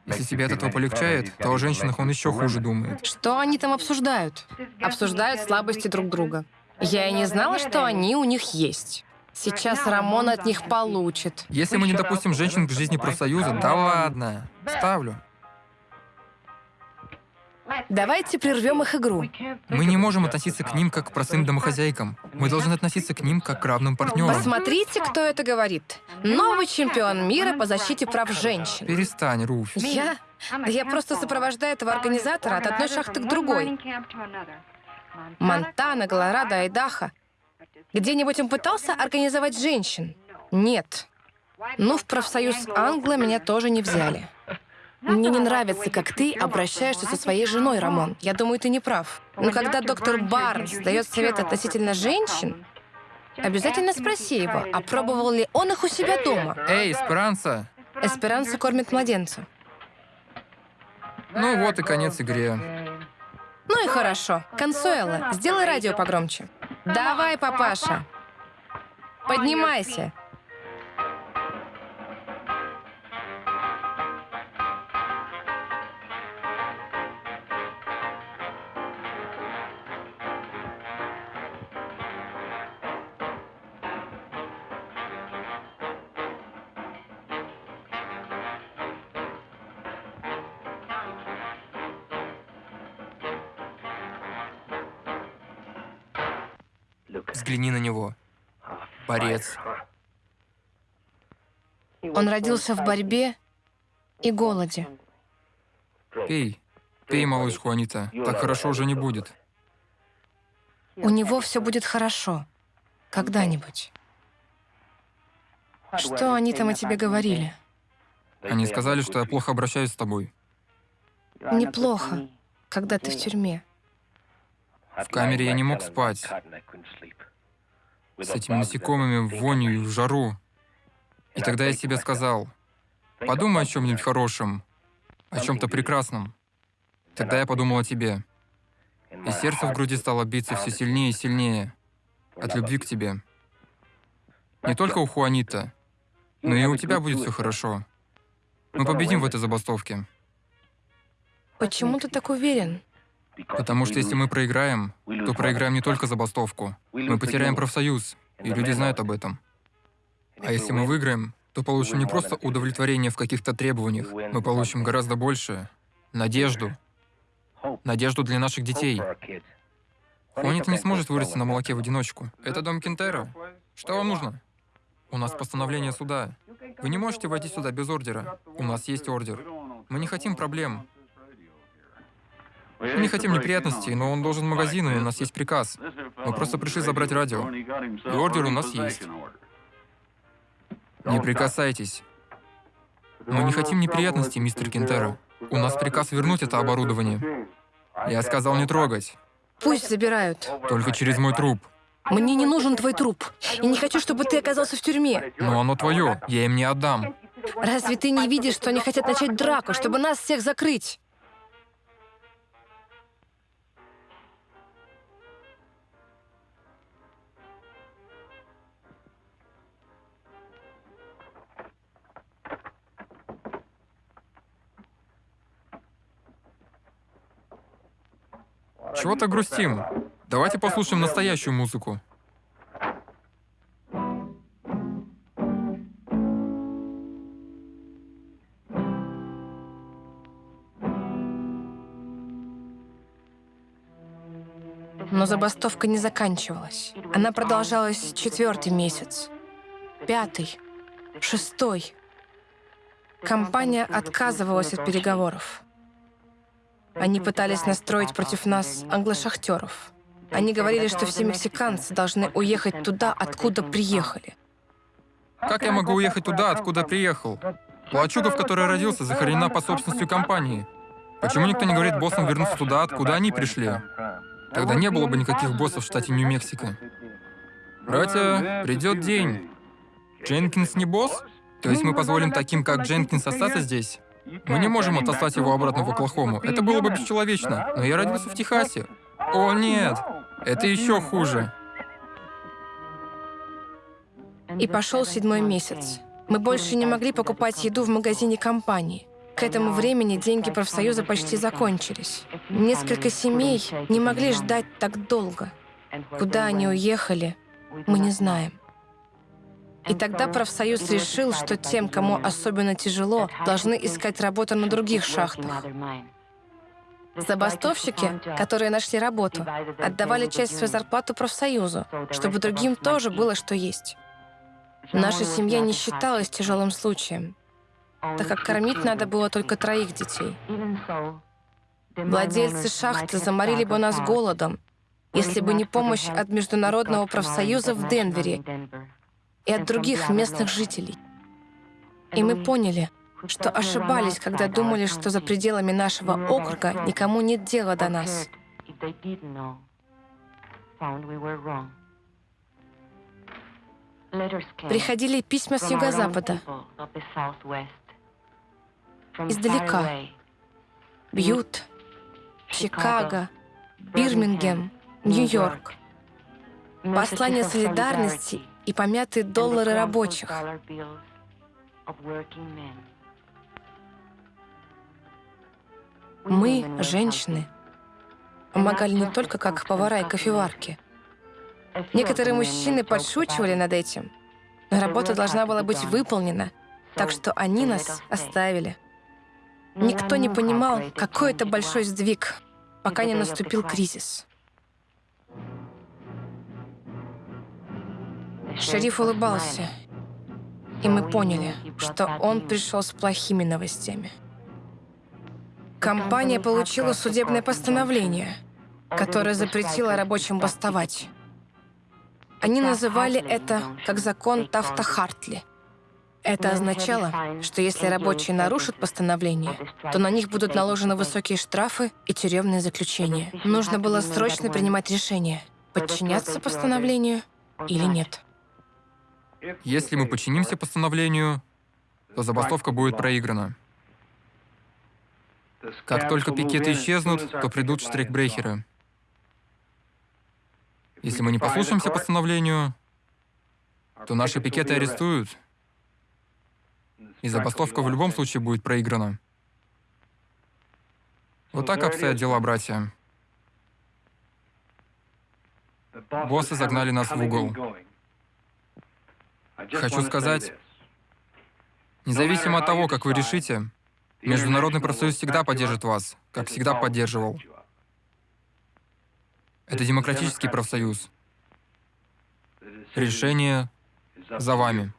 Если тебе от этого полегчает, то о женщинах он еще хуже думает. Что они там обсуждают? Обсуждают слабости друг друга. Я и не знала, что они у них есть. Сейчас Рамон от них получит. Если мы не допустим женщин к жизни профсоюза, да ладно. Ставлю. Давайте прервем их игру. Мы не можем относиться к ним как к простым домохозяйкам. Мы должны относиться к ним как к равным партнерам. Посмотрите, кто это говорит. Новый чемпион мира по защите прав женщин. Перестань, Руфь. Я? Да я просто сопровождаю этого организатора от одной шахты к другой. Монтана, Колорадо, Айдахо. Где-нибудь он пытался организовать женщин? Нет. Ну, в профсоюз Англа меня тоже не взяли. Мне не нравится, как ты обращаешься со своей женой, Рамон. Я думаю, ты не прав. Но когда доктор Барнс дает совет относительно женщин, обязательно спроси его, а пробовал ли он их у себя дома. Эй, Эсперанса! Эсперанца кормит младенца. Ну вот и конец игре. Ну и хорошо. Консуэла, сделай радио погромче. Давай, папаша. Поднимайся. Взгляни на него. Борец. Он родился в борьбе и голоде. Пей. Пей, малыш Хуанита. Так хорошо уже не будет. У него все будет хорошо. Когда-нибудь. Что они там о тебе говорили? Они сказали, что я плохо обращаюсь с тобой. Неплохо, когда ты в тюрьме. В камере я не мог спать. С этими насекомыми, в вонью и в жару. И тогда я себе сказал, подумай о чем-нибудь хорошем, о чем-то прекрасном. Тогда я подумал о тебе. И сердце в груди стало биться все сильнее и сильнее от любви к тебе. Не только у Хуанита, но и у тебя будет все хорошо. Мы победим в этой забастовке. Почему ты так уверен? Потому что если мы проиграем, то проиграем не только забастовку. Мы потеряем профсоюз, и люди знают об этом. А если мы выиграем, то получим не просто удовлетворение в каких-то требованиях, мы получим гораздо больше — надежду. Надежду для наших детей. Хуанит не сможет вырасти на молоке в одиночку. Это дом Кентера. Что вам нужно? У нас постановление суда. Вы не можете войти сюда без ордера. У нас есть ордер. Мы не хотим проблем. Мы не хотим неприятностей, но он должен магазин, и у нас есть приказ. Мы просто пришли забрать радио. И ордер у нас есть. Не прикасайтесь. Мы не хотим неприятностей, мистер Кентера. У нас приказ вернуть это оборудование. Я сказал не трогать. Пусть забирают. Только через мой труп. Мне не нужен твой труп. И не хочу, чтобы ты оказался в тюрьме. Но оно твое, я им не отдам. Разве ты не видишь, что они хотят начать драку, чтобы нас всех закрыть? Чего так грустим? Давайте послушаем настоящую музыку. Но забастовка не заканчивалась. Она продолжалась четвертый месяц, пятый, шестой. Компания отказывалась от переговоров. Они пытались настроить против нас англошахтеров. Они говорили, что все мексиканцы должны уехать туда, откуда приехали. Как я могу уехать туда, откуда приехал? Плачуга, в которой родился, захоронена по собственностью компании. Почему никто не говорит боссам вернуться туда, откуда они пришли? Тогда не было бы никаких боссов в штате Нью-Мексико. Братья, придет день. Дженкинс не босс? То есть мы позволим таким, как Дженкинс, остаться здесь? Мы не можем отослать его обратно в Оклахому. Это было бы бесчеловечно. Но я родился в Техасе. О, нет! Это еще хуже. И пошел седьмой месяц. Мы больше не могли покупать еду в магазине компании. К этому времени деньги профсоюза почти закончились. Несколько семей не могли ждать так долго. Куда они уехали, мы не знаем. И тогда профсоюз решил, что тем, кому особенно тяжело, должны искать работу на других шахтах. Забастовщики, которые нашли работу, отдавали часть своей зарплаты профсоюзу, чтобы другим тоже было что есть. Наша семья не считалась тяжелым случаем, так как кормить надо было только троих детей. Владельцы шахты заморили бы нас голодом, если бы не помощь от Международного профсоюза в Денвере и от других местных жителей. И мы поняли, что ошибались, когда думали, что за пределами нашего округа никому нет дела до нас. Приходили письма с юго-запада, издалека. Бьют, Чикаго, Бирмингем, Нью-Йорк. Послания солидарности и помятые доллары рабочих. Мы, женщины, помогали не только как повара и кофеварки. Некоторые мужчины подшучивали над этим, но работа должна была быть выполнена, так что они нас оставили. Никто не понимал, какой это большой сдвиг, пока не наступил кризис. Шериф улыбался, и мы поняли, что он пришел с плохими новостями. Компания получила судебное постановление, которое запретило рабочим бастовать. Они называли это как закон Тафта-Хартли. Это означало, что если рабочие нарушат постановление, то на них будут наложены высокие штрафы и тюремные заключения. Нужно было срочно принимать решение, подчиняться постановлению или нет. Если мы подчинимся постановлению, то забастовка будет проиграна. Как только пикеты исчезнут, то придут штрейкбрехеры. Если мы не послушаемся постановлению, то наши пикеты арестуют, и забастовка в любом случае будет проиграна. Вот так обстоят дела, братья. Боссы загнали нас в угол. Хочу сказать, независимо от того, как вы решите, Международный профсоюз всегда поддержит вас, как всегда поддерживал. Это демократический профсоюз. Решение за вами.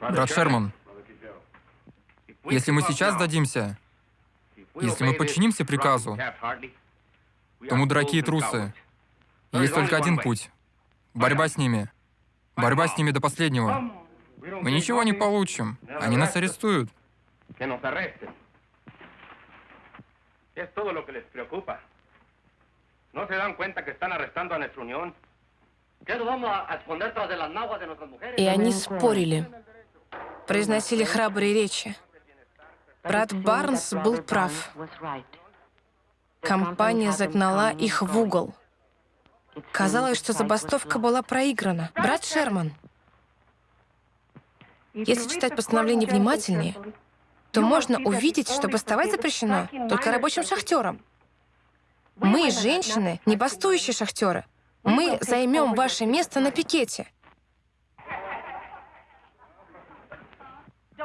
Брат Шерман, если мы сейчас сдадимся, если мы подчинимся приказу, то мы дураки и трусы. Есть только один путь. Борьба с ними. Борьба с ними до последнего. Мы ничего не получим. Они нас арестуют. Que nos arresten. Es todo lo que les preocupa. ¿No se dan cuenta que están arrestando a nuestra unión? ¿Qué nos vamos a esconder tras de las naguas de nuestras mujeres? И они спорили, произносили храбрые речи. Брат Барнс был прав. Компания загнала их в угол. Казалось, что забастовка была проиграна. Брат Шерман, если читать постановление внимательнее, то можно увидеть, что бастовать запрещено только рабочим шахтерам. Мы, женщины, не бастующие шахтеры. Мы займем ваше место на пикете.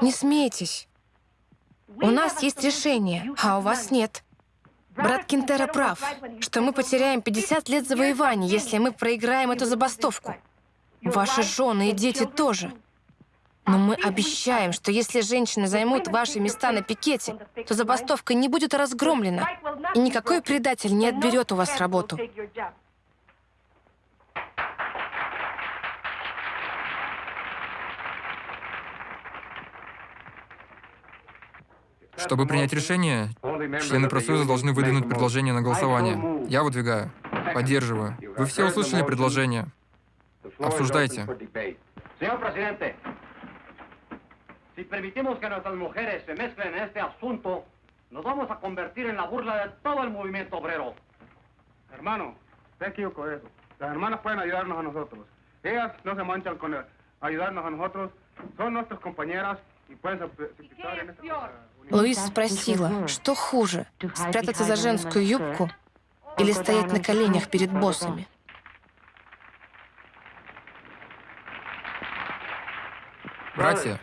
Не смейтесь. У нас есть решение, а у вас нет. Брат Кинтера прав, что мы потеряем 50 лет завоеваний, если мы проиграем эту забастовку. Ваши жены и дети тоже. Но мы обещаем, что если женщины займут ваши места на пикете, то забастовка не будет разгромлена, и никакой предатель не отберет у вас работу. Чтобы принять решение, члены профсоюза должны выдвинуть предложение на голосование. Я выдвигаю. Поддерживаю. Вы все услышали предложение. Обсуждайте. Señor presidente, si permitimos que nuestras mujeres se mezclen en este asunto, nos vamos a convertir en la burla de todo el movimiento obrero. Hermano, te equivoco eso. Las hermanas pueden ayudarnos a nosotros. Ellas no se manchan con el- ayudarnos a nosotros. Son nuestras compañeras uh. Луис спросила, что хуже, спрятаться за женскую юбку или стоять на коленях перед боссами? Братья,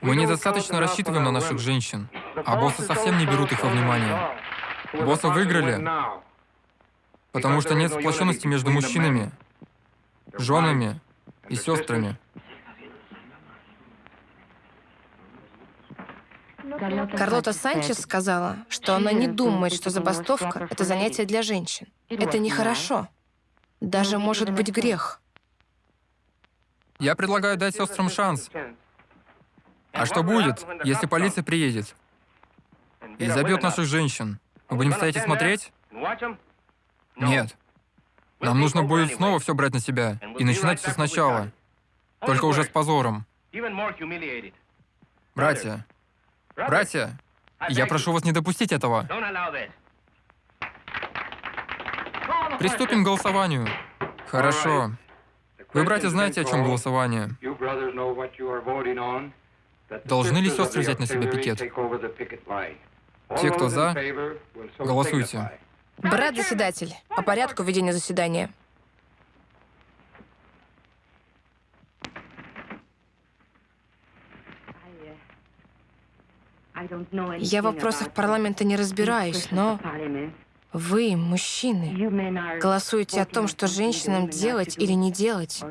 мы недостаточно рассчитываем на наших женщин, а боссы совсем не берут их во внимание. Боссы выиграли, потому что нет сплоченности между мужчинами, женами и сестрами. Карлота Санчес сказала, что она не думает, что забастовка — это занятие для женщин. Это нехорошо. Даже может быть грех. Я предлагаю дать сестрам шанс. А что будет, если полиция приедет и забьет наших женщин? Мы будем стоять и смотреть? Нет. Нам нужно будет снова все брать на себя и начинать все сначала. Только уже с позором. Братья, братья, я прошу вас не допустить этого. Приступим к голосованию. Хорошо. Вы, братья, знаете, о чем голосование? Должны ли сестры взять на себя пикет? Те, кто за, голосуйте. Брат заседатель, по порядку ведения заседания. Я в вопросах парламента не разбираюсь, но Вы, мужчины, голосуете о том, что женщинам делать или не делать.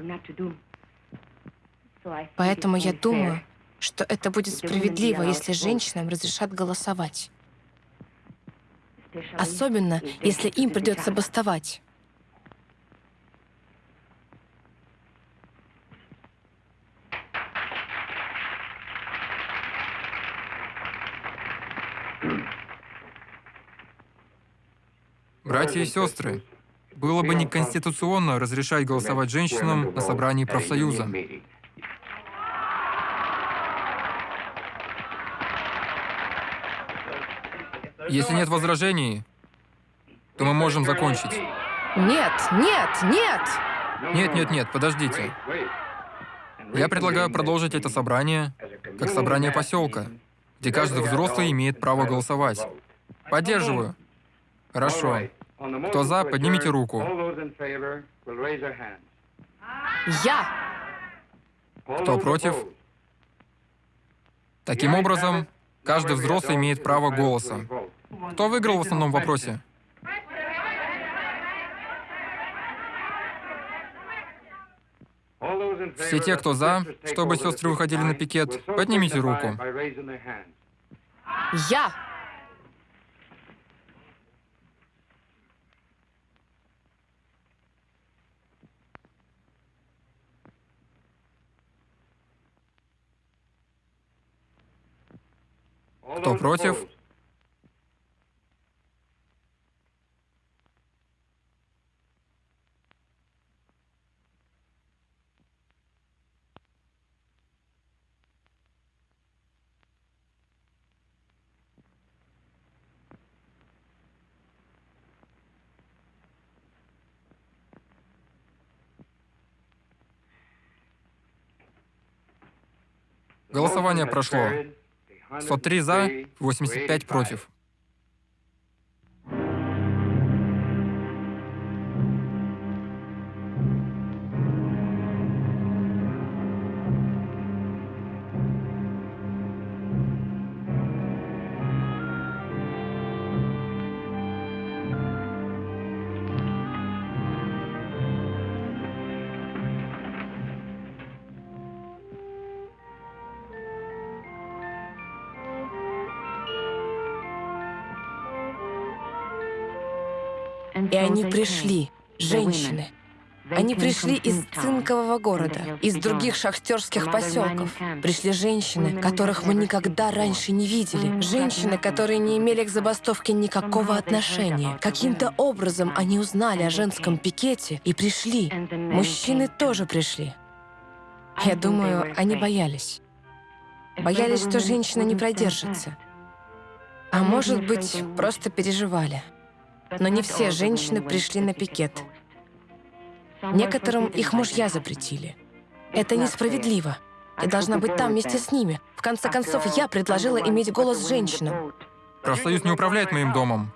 Поэтому я думаю, что это будет справедливо, если женщинам разрешат голосовать. Особенно, если им придется бастовать. Братья и сестры, было бы неконституционно разрешать голосовать женщинам на собрании профсоюза. Если нет возражений, то мы можем закончить. Нет, нет, нет! Нет, нет, нет, подождите. Я предлагаю продолжить это собрание как собрание поселка, где каждый взрослый имеет право голосовать. Поддерживаю. Хорошо. Кто за, поднимите руку. Я! Кто против? Таким образом, каждый взрослый имеет право голоса. Кто выиграл в основном вопросе? Все те, кто за, чтобы сестры выходили на пикет, поднимите руку. Я! Кто против? Голосование прошло. 103 за, 85 против. И они пришли, женщины. Они пришли из цинкового города, из других шахтерских поселков. Пришли женщины, которых мы никогда раньше не видели. Женщины, которые не имели к забастовке никакого отношения. Каким-то образом они узнали о женском пикете и пришли. Мужчины тоже пришли. Я думаю, они боялись. Боялись, что женщина не продержится. А может быть, просто переживали. Но не все женщины пришли на пикет. Некоторым их мужья запретили. Это несправедливо. Я должна быть там вместе с ними. В конце концов, я предложила иметь голос женщинам. Профсоюз не управляет моим домом.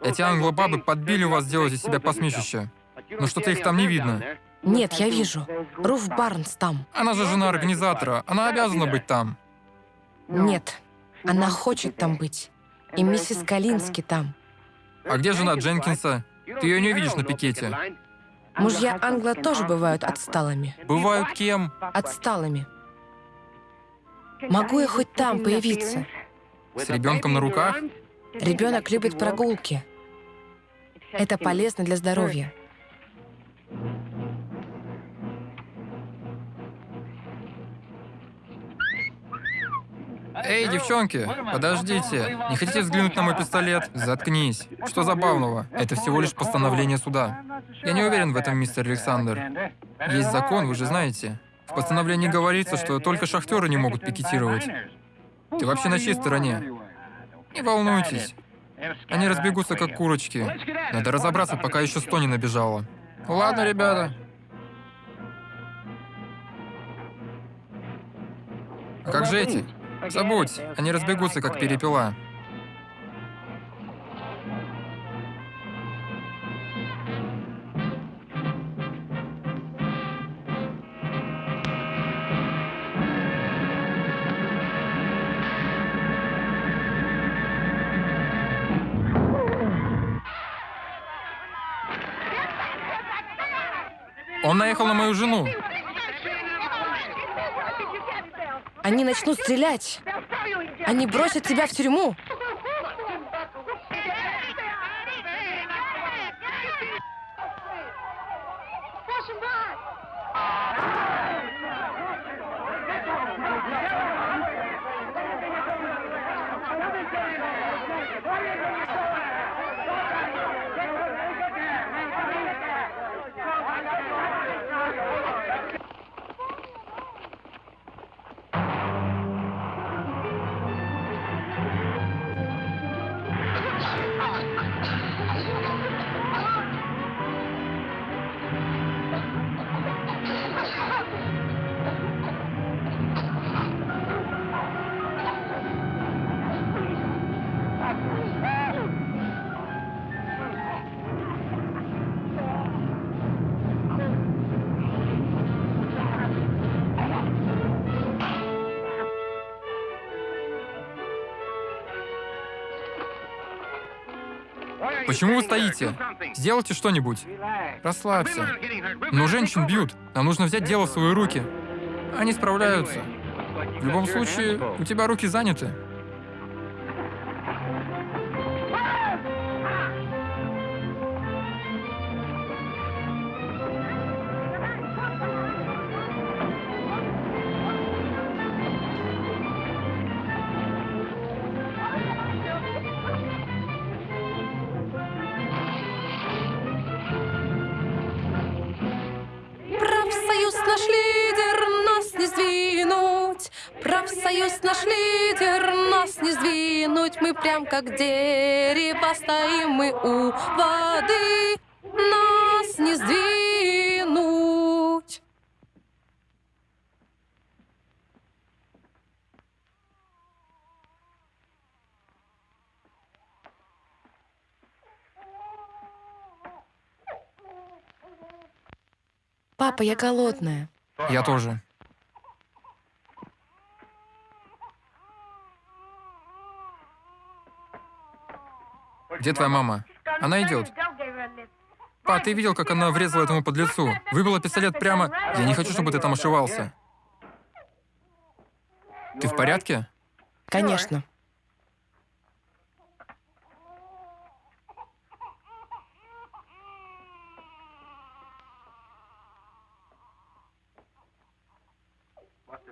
Эти англобабы подбили вас сделать из себя посмешище. Но что-то их там не видно. Нет, я вижу. Руф Барнс там. Она же жена организатора. Она обязана быть там. Нет, она хочет там быть. И миссис Калински там. А где жена Дженкинса? Ты ее не увидишь на пикете. Мужья Англа тоже бывают отсталыми. Бывают кем? Отсталыми. Могу я хоть там появиться? С ребенком на руках? Ребенок любит прогулки. Это полезно для здоровья. Эй, девчонки, подождите. Не хотите взглянуть на мой пистолет? Заткнись. Что забавного? Это всего лишь постановление суда. Я не уверен в этом, мистер Александр. Есть закон, вы же знаете. В постановлении говорится, что только шахтеры не могут пикетировать. Ты вообще на чьей стороне? Не волнуйтесь. Они разбегутся, как курочки. Надо разобраться, пока еще сто не набежало. Ладно, ребята. А как же эти? Забудь, они разбегутся, как перепела. Он наехал на мою жену. Они начнут стрелять. Они бросят тебя в тюрьму. Почему вы стоите? Сделайте что-нибудь. Расслабься. Но женщин бьют. Нам нужно взять дело в свои руки. Они справляются. В любом случае, у тебя руки заняты. Профсоюз наш лидер, нас не сдвинуть. Мы прям как дерево стоим мы у воды. Нас не сдвинуть. Папа, я голодная. Я тоже. Где твоя мама? Она идет. Па, ты видел, как она врезала этому подлецу? Выбила пистолет прямо... Я не хочу, чтобы ты там ошивался. Ты в порядке? Конечно.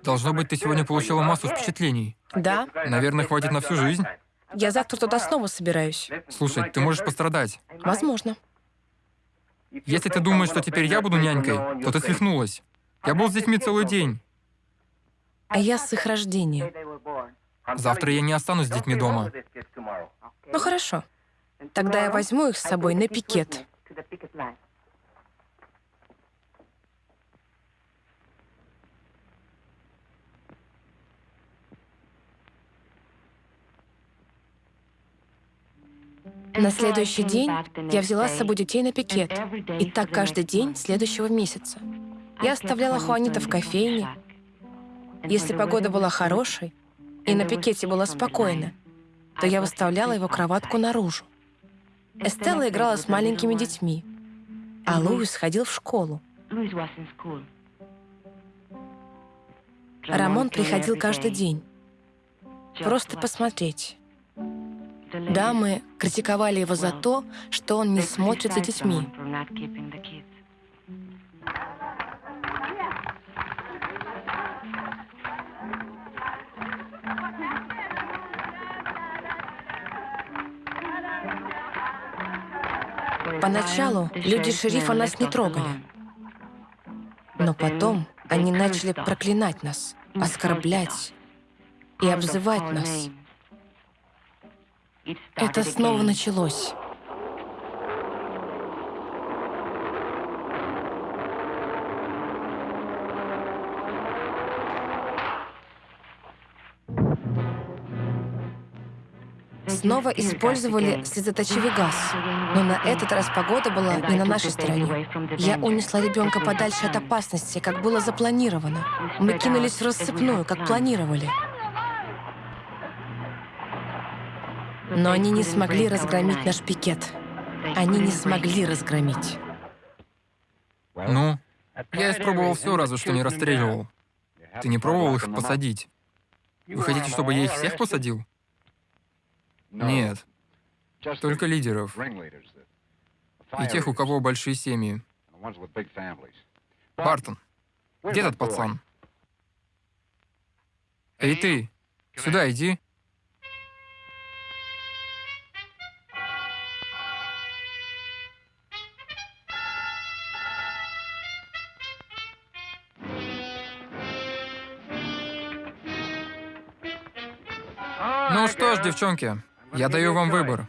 Должно быть, ты сегодня получила массу впечатлений. Да, Наверное, хватит на всю жизнь. Я завтра туда снова собираюсь. Слушай, ты можешь пострадать. Возможно. Если ты думаешь, что теперь я буду нянькой, то ты свихнулась. Я был с детьми целый день. А я с их рождения. Завтра я не останусь с детьми дома. Ну хорошо. Тогда я возьму их с собой на пикет. На следующий день я взяла с собой детей на пикет. И так каждый день следующего месяца. Я оставляла Хуанита в кофейне. Если погода была хорошей, и на пикете было спокойно, то я выставляла его кроватку наружу. Эстелла играла с маленькими детьми, а Луис ходил в школу. Рамон приходил каждый день, просто посмотреть. Дамы критиковали его за то, что он не смотрит за детьми. Поначалу люди шерифа нас не трогали, но потом они начали проклинать нас, оскорблять и обзывать нас. Это снова началось. Снова использовали слезоточивый газ, но на этот раз погода была не на нашей стороне. Я унесла ребенка подальше от опасности, как было запланировано. Мы кинулись в рассыпную, как планировали. Но они не смогли разгромить наш пикет. Они не смогли разгромить. Ну, я испробовал все, разве что не расстреливал. Ты не пробовал их посадить? Вы хотите, чтобы я их всех посадил? Нет, только лидеров. И тех, у кого большие семьи. Бартон, где этот пацан? Эй ты, сюда иди. Девчонки, я даю вам выбор.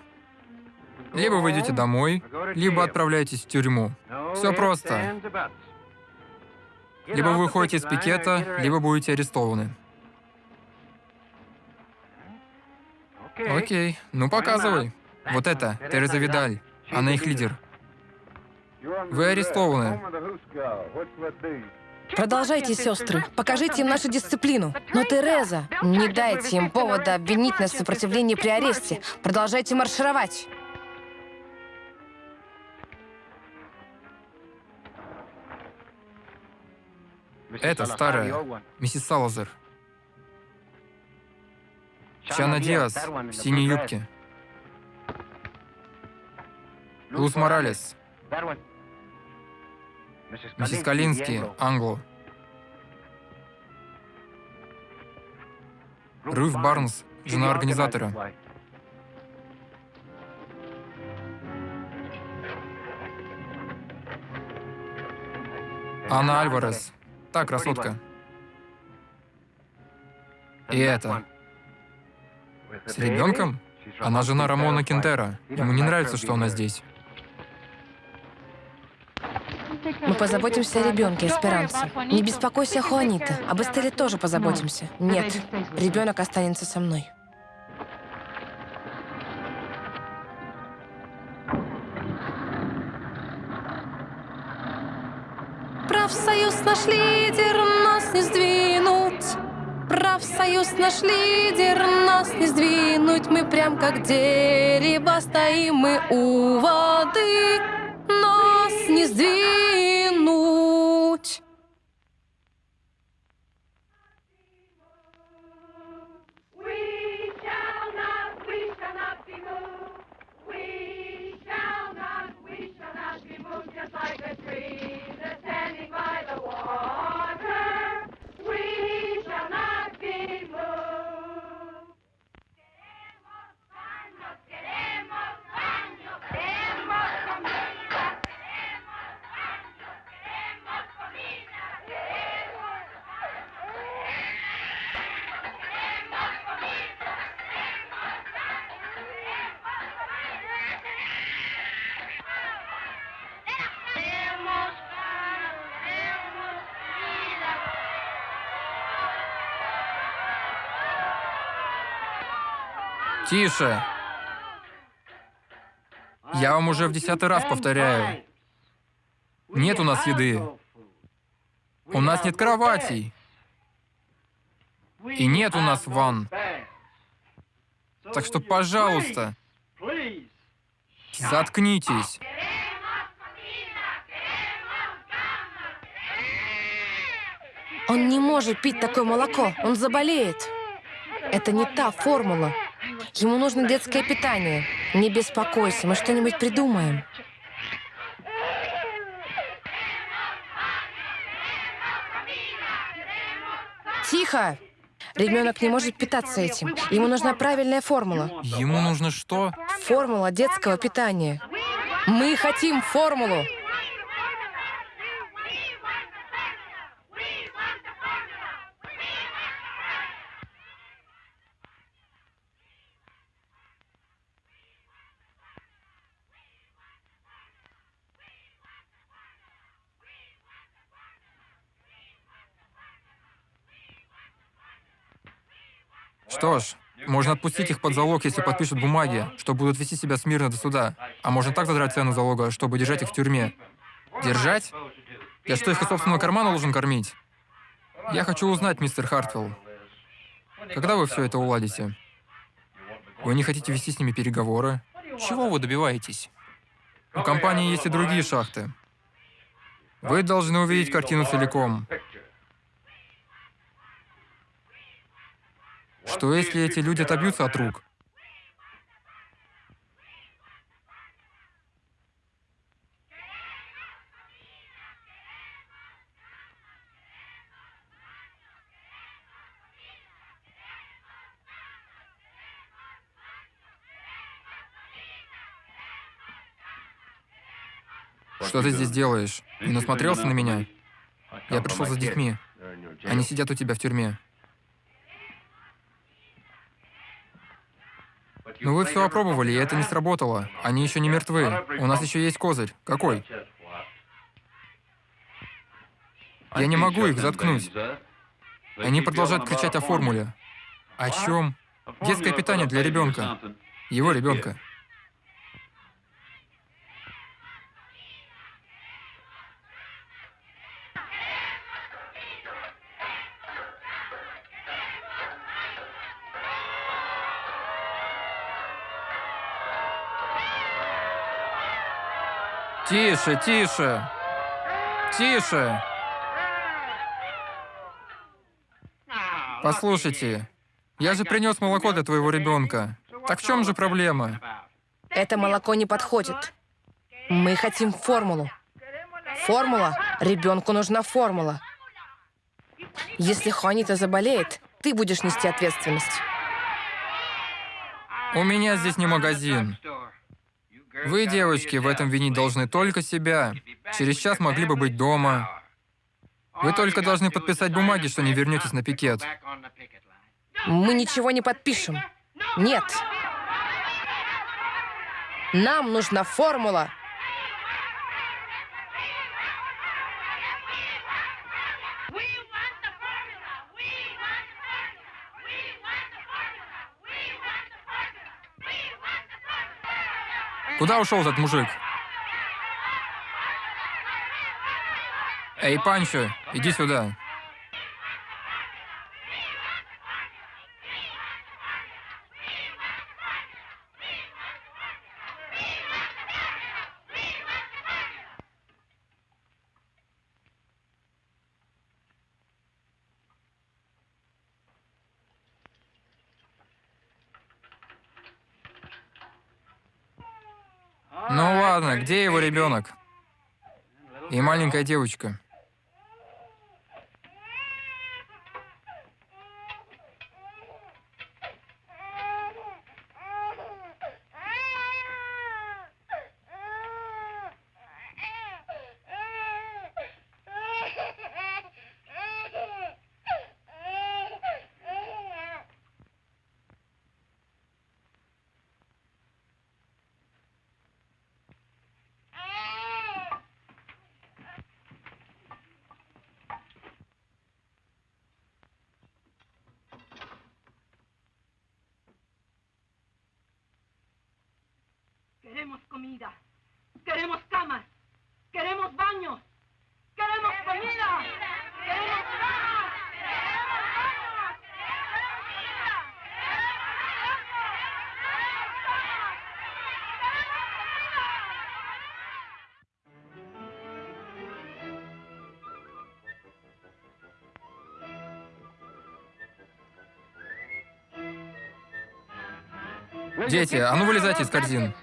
Либо вы идете домой, либо отправляетесь в тюрьму. Все просто. Либо вы выходите из пикета, либо будете арестованы. Окей, ну показывай. Вот это, Тереза Видаль. Она их лидер. Вы арестованы. Продолжайте, сестры. Покажите им нашу дисциплину. Но, Тереза, не дайте им повода обвинить нас в сопротивлении при аресте. Продолжайте маршировать. Это старая, миссис Салазер. Чана Диас в синей юбке. Луз Моралес. Миссис Калинский, Англо. Руф Барнс, жена организатора. Анна Альварес. Та красотка. И это. С ребенком? Она жена Рамона Кентера. Ему не нравится, что она здесь. Мы позаботимся о ребенке, Эсперанце. Не беспокойся, Хуанита. Об Эстеле тоже позаботимся. Нет, ребенок останется со мной. Профсоюз наш лидер, нас не сдвинуть. Профсоюз наш лидер, нас не сдвинуть. Мы прям как дерево стоим мы у воды. Нас не сдвинуть. Тише! Я вам уже в десятый раз повторяю. Нет у нас еды. У нас нет кроватей. И нет у нас ванн. Так что, пожалуйста, заткнитесь. Он не может пить такое молоко, он заболеет. Это не та формула. Ему нужно детское питание. Не беспокойся, мы что-нибудь придумаем. Тихо! Ребенок не может питаться этим. Ему нужна правильная формула. Ему нужно что? Формула детского питания. Мы хотим формулу. Что ж, можно отпустить их под залог, если подпишут бумаги, что будут вести себя смирно до суда. А можно так задрать цену залога, чтобы держать их в тюрьме. Держать? Я что, их из собственного кармана должен кормить? Я хочу узнать, мистер Хартвелл, когда вы все это уладите? Вы не хотите вести с ними переговоры? Чего вы добиваетесь? У компании есть и другие шахты. Вы должны увидеть картину целиком. Что если эти люди отобьются от рук? Что ты здесь делаешь? Не насмотрелся на меня? Я пришел за детьми. Они сидят у тебя в тюрьме. Но вы все опробовали, и это не сработало. Они еще не мертвы. У нас еще есть козырь. Какой? Я не могу их заткнуть. Они продолжают кричать о формуле. О чем? Детское питание для ребенка. Его ребенка. Тише, тише. Тише. Послушайте, я же принес молоко для твоего ребенка. Так в чем же проблема? Это молоко не подходит. Мы хотим формулу. Формула. Ребенку нужна формула. Если Хуанита заболеет, ты будешь нести ответственность. У меня здесь не магазин. Вы, девочки, в этом винить должны только себя. Через час могли бы быть дома. Вы только должны подписать бумаги, что не вернетесь на пикет. Мы ничего не подпишем. Нет. Нам нужна формула. Куда ушел этот мужик? Эй, Панчо, иди сюда. Ну ладно, где его ребенок? И маленькая девочка. Queremos comida. Queremos camas. Queremos baños. Queremos comida. Queremos camas. Queremos baños. Queremos comida. Queremos camas. Дети, а ну вылезайте из корзин.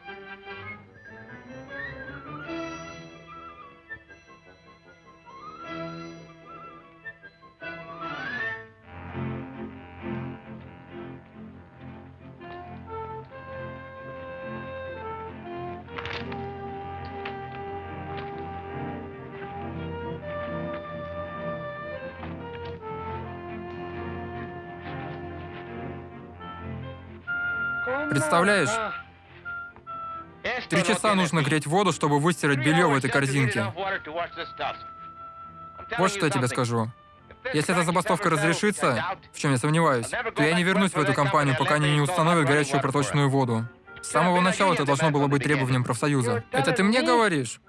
Представляешь, три часа нужно греть воду, чтобы выстирать белье в этой корзинке. Вот что я тебе скажу. Если эта забастовка разрешится, в чем я сомневаюсь, то я не вернусь в эту компанию, пока они не установят горячую проточную воду. С самого начала это должно было быть требованием профсоюза. Это ты мне говоришь?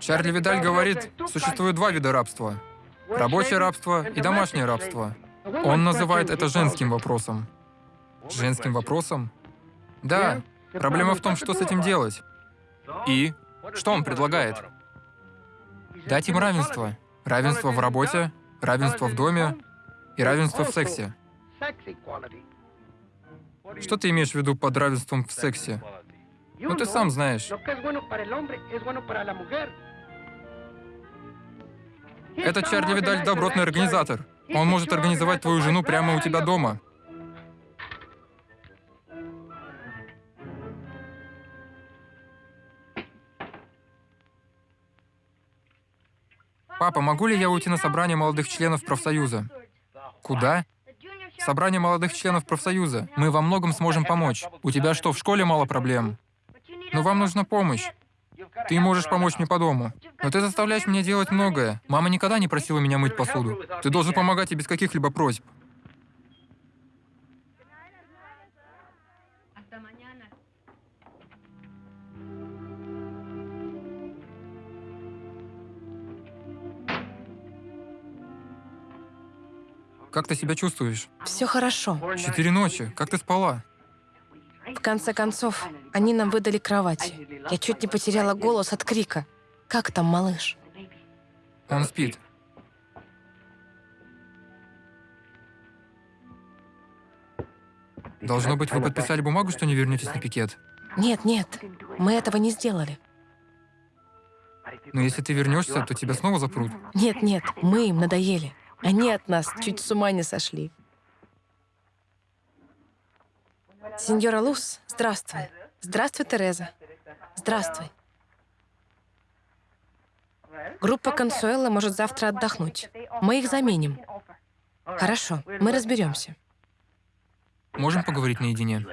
Чарли Видаль говорит, существует два вида рабства. Рабочее рабство и домашнее рабство. Он называет это женским вопросом. Женским вопросом? Да. Проблема в том, что с этим делать. И? Что он предлагает? Дать им равенство. Равенство в работе, равенство в доме и равенство в сексе. Что ты имеешь в виду под равенством в сексе? Ну ты сам знаешь. Это Чарли Видаль добротный организатор. Он может организовать твою жену прямо у тебя дома. Папа, могу ли я уйти на собрание молодых членов профсоюза? Куда? Собрание молодых членов профсоюза. Мы во многом сможем помочь. У тебя что, в школе мало проблем? Но вам нужна помощь. Ты можешь помочь мне по дому. Но ты заставляешь меня делать многое. Мама никогда не просила меня мыть посуду. Ты должен помогать ей без каких-либо просьб. Как ты себя чувствуешь? Все хорошо. Четыре ночи. Как ты спала? В конце концов, они нам выдали кровати. Я чуть не потеряла голос от крика. Как там, малыш? Он спит. Должно быть, вы подписали бумагу, что не вернетесь на пикет. Нет, нет, мы этого не сделали. Но если ты вернешься, то тебя снова запрут. Нет, нет, мы им надоели. Они от нас чуть с ума не сошли. Сеньора Лус, здравствуй. Здравствуй, Тереза. Здравствуй. Группа Консуэла может завтра отдохнуть. Мы их заменим. Хорошо, мы разберемся. Можем поговорить наедине?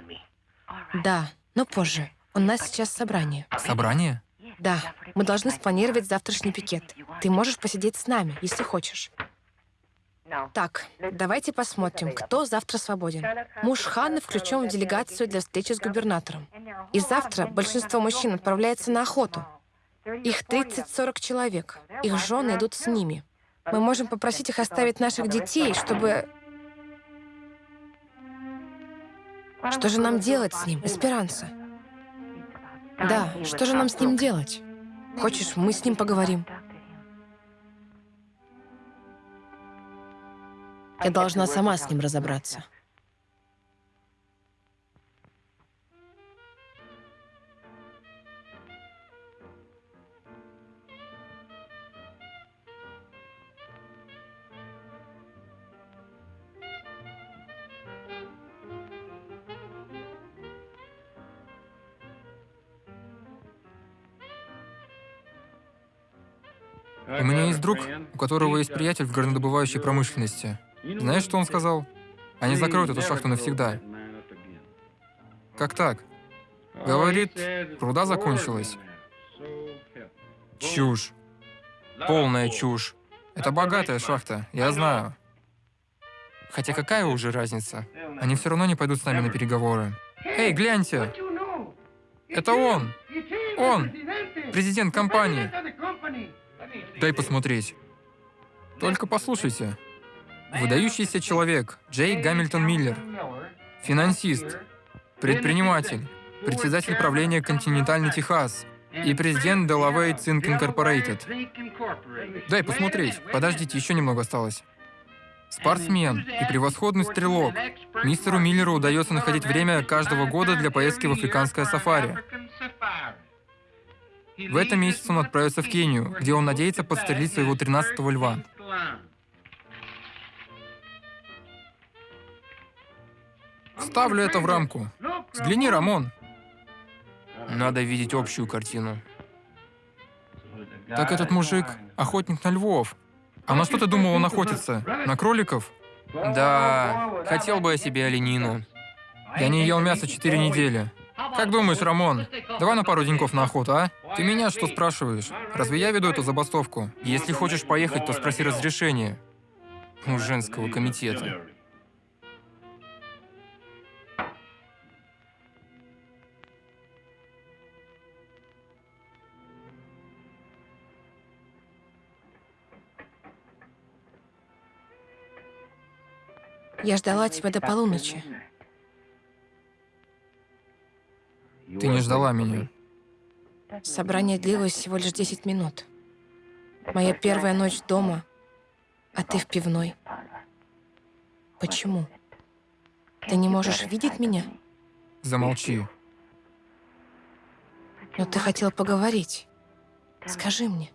Да, но позже. У нас сейчас собрание. Собрание? Да, мы должны спланировать завтрашний пикет. Ты можешь посидеть с нами, если хочешь. Так, давайте посмотрим, кто завтра свободен. Муж Ханны включен в делегацию для встречи с губернатором. И завтра большинство мужчин отправляется на охоту. Их 30-40 человек. Их жены идут с ними. Мы можем попросить их оставить наших детей, чтобы... Что же нам делать с ним, Эсперанса? Да, что же нам с ним делать? Хочешь, мы с ним поговорим? Я должна сама с ним разобраться. У меня есть друг, у которого есть приятель в горнодобывающей промышленности. Знаешь, что он сказал? Они закроют эту шахту навсегда. Как так? Говорит, руда закончилась. Чушь. Полная чушь. Это богатая шахта, я знаю. Хотя какая уже разница? Они все равно не пойдут с нами на переговоры. Эй, гляньте! Это он! Он! Президент компании! Дай посмотреть. Только послушайте. Выдающийся человек Джей Гамильтон Миллер. Финансист. Предприниматель. Председатель правления «Континентальный Техас». И президент Delaware Zinc Incorporated. Дай посмотреть. Подождите, еще немного осталось. Спортсмен и превосходный стрелок. Мистеру Миллеру удается находить время каждого года для поездки в африканское сафари. В этом месяце он отправится в Кению, где он надеется подстрелить своего 13-го льва. Вставлю это в рамку. Взгляни, Рамон. Надо видеть общую картину. Так этот мужик — охотник на львов. А на что ты думал он охотится? На кроликов? Да, хотел бы я себе оленину. Я не ел мясо четыре недели. Как думаешь, Рамон, давай на пару деньков на охоту, а? Ты меня что спрашиваешь? Разве я веду эту забастовку? Если хочешь поехать, то спроси разрешение у женского комитета. Я ждала тебя до полуночи. Ты не ждала меня. Собрание длилось всего лишь 10 минут. Моя первая ночь дома, а ты в пивной. Почему? Ты не можешь видеть меня? Замолчи. Но ты хотел поговорить. Скажи мне.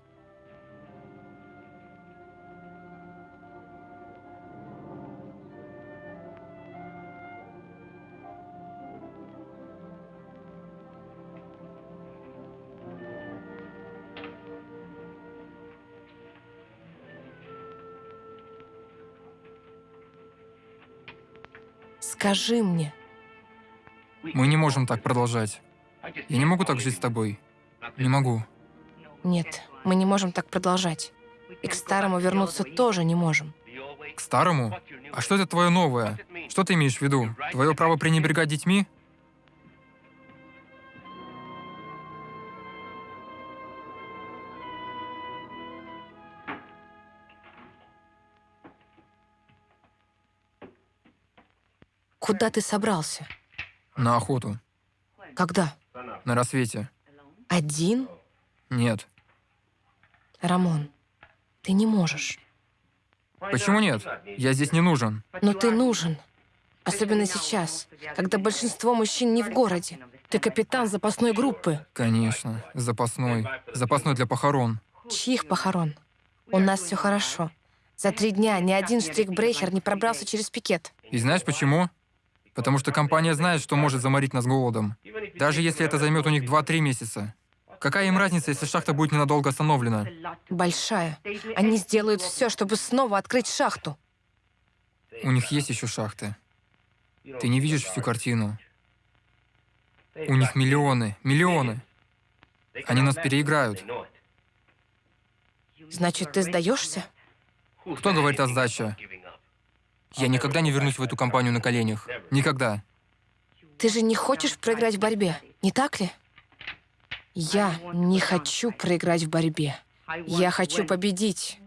Скажи мне. Мы не можем так продолжать. Я не могу так жить с тобой. Не могу. Нет, мы не можем так продолжать. И к старому вернуться тоже не можем. К старому? А что это твое новое? Что ты имеешь в виду? Твое право пренебрегать детьми? Куда ты собрался? На охоту. Когда? На рассвете. Один? Нет. Рамон, ты не можешь. Почему нет? Я здесь не нужен. Но ты нужен. Особенно сейчас, когда большинство мужчин не в городе. Ты капитан запасной группы. Конечно. Запасной. Запасной для похорон. Чьих похорон? У нас все хорошо. За три дня ни один штрикбрейхер не пробрался через пикет. И знаешь почему? Потому что компания знает, что может заморить нас голодом. Даже если это займет у них 2-3 месяца. Какая им разница, если шахта будет ненадолго остановлена? Большая. Они сделают все, чтобы снова открыть шахту. У них есть еще шахты. Ты не видишь всю картину. У них миллионы, миллионы. Они нас переиграют. Значит, ты сдаешься? Кто говорит о сдаче? Я никогда не вернусь в эту компанию на коленях. Никогда. Ты же не хочешь проиграть в борьбе, не так ли? Я не хочу проиграть в борьбе. Я хочу победить.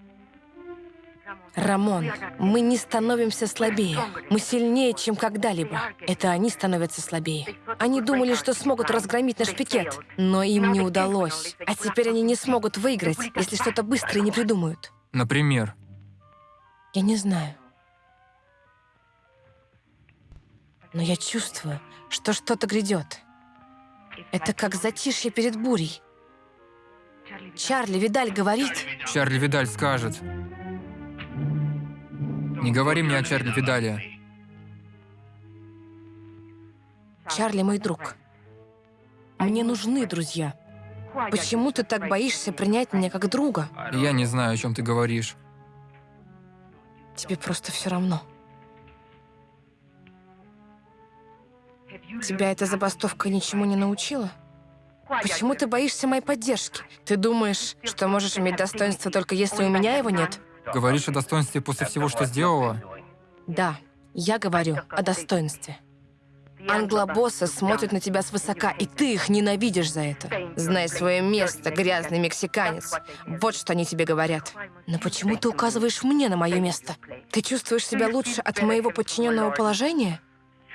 Рамон, мы не становимся слабее. Мы сильнее, чем когда-либо. Это они становятся слабее. Они думали, что смогут разгромить наш пикет, но им не удалось. А теперь они не смогут выиграть, если что-то быстро не придумают. Например, Я не знаю. Но я чувствую, что что-то грядет. Это как затишье перед бурей. Чарли Видаль говорит, Чарли Видаль скажет. Не говори мне о Чарли Видале. Чарли мой друг. Мне нужны друзья. Почему ты так боишься принять меня как друга? Я не знаю, о чем ты говоришь. Тебе просто все равно. Тебя эта забастовка ничему не научила? Почему ты боишься моей поддержки? Ты думаешь, что можешь иметь достоинство только если у меня его нет? Говоришь о достоинстве после всего, что сделала? Да, я говорю о достоинстве. Англобоссы смотрят на тебя свысока, и ты их ненавидишь за это. Знай свое место, грязный мексиканец. Вот что они тебе говорят. Но почему ты указываешь мне на мое место? Ты чувствуешь себя лучше от моего подчиненного положения?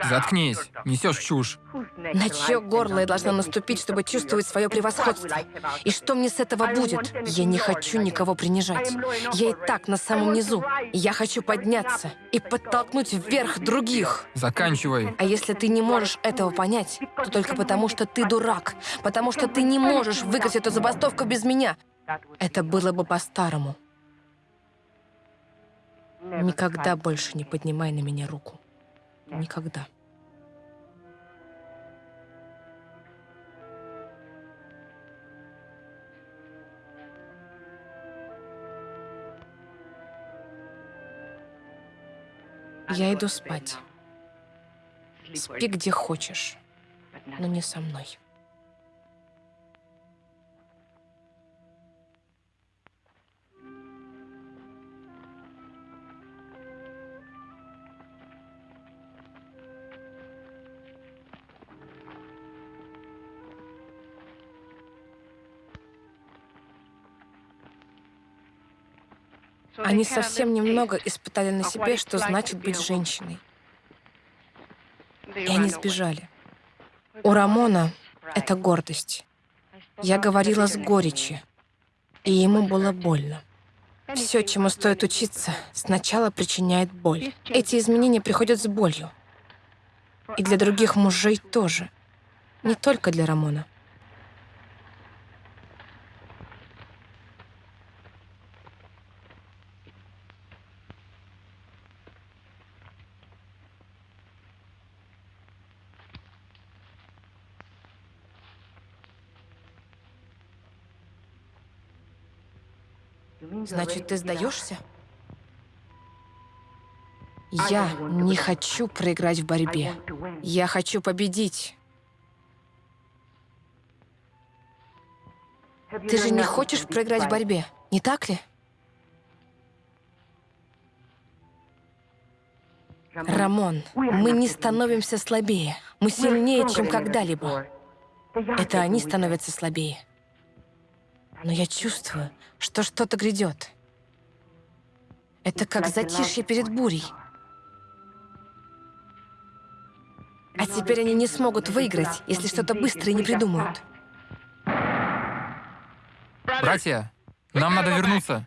Заткнись, несешь чушь. На чье горло я должна наступить, чтобы чувствовать свое превосходство? И что мне с этого будет? Я не хочу никого принижать. Я и так на самом низу. Я хочу подняться и подтолкнуть вверх других. Заканчивай. А если ты не можешь этого понять, то только потому, что ты дурак. Потому что ты не можешь выиграть эту забастовку без меня. Это было бы по-старому. Никогда больше не поднимай на меня руку никогда. Я иду спать. Спи где хочешь, но не со мной. Они совсем немного испытали на себе, что значит быть женщиной. И они сбежали. У Рамона это гордость. Я говорила с горечи, и ему было больно. Все, чему стоит учиться, сначала причиняет боль. Эти изменения приходят с болью. И для других мужей тоже. Не только для Рамона. Значит, ты сдаешься? Я не хочу проиграть в борьбе. Я хочу победить. Ты же не хочешь проиграть в борьбе, не так ли? Рамон, мы не становимся слабее. Мы сильнее, чем когда-либо. Это они становятся слабее. Но я чувствую, что что-то грядет. Это как затишье перед бурей. А теперь они не смогут выиграть, если что-то быстро не придумают. Братья, нам надо вернуться.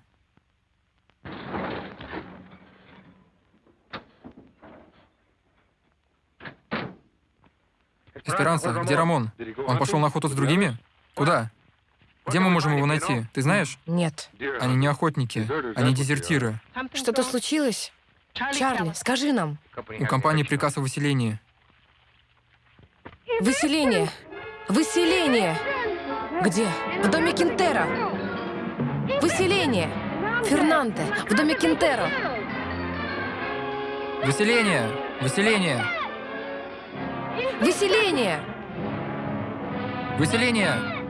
Эсперанса, где Рамон? Он пошел на охоту с другими? Куда? Где мы можем его найти? Ты знаешь? Нет. Они не охотники, они дезертиры. Что-то случилось? Чарли, скажи нам. У компании приказ о выселении. Выселение! Выселение! Где? В доме Кинтера! Выселение! Фернанде! В доме Кинтера! Выселение! Выселение! Выселение! Выселение!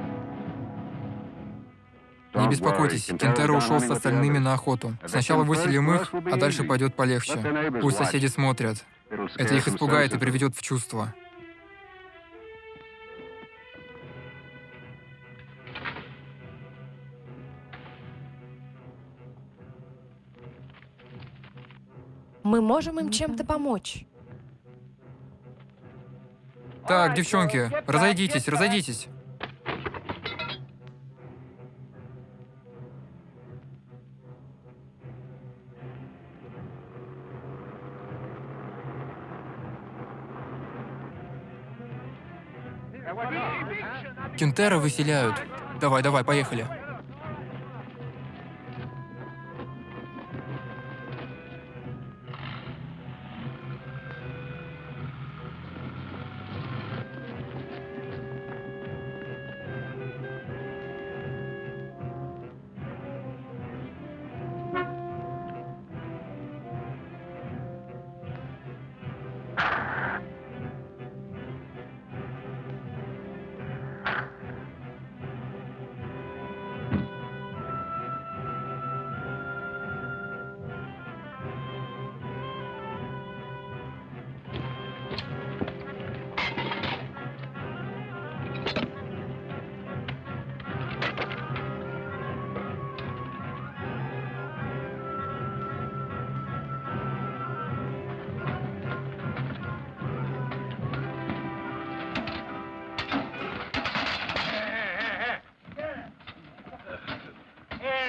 Не беспокойтесь, Кентеро ушел с остальными на охоту. Сначала выселим их, а дальше пойдет полегче. Пусть соседи смотрят. Это их испугает и приведет в чувство. Мы можем им чем-то помочь. Так, девчонки, разойдитесь, разойдитесь. Кентера выселяют. Давай, давай, поехали.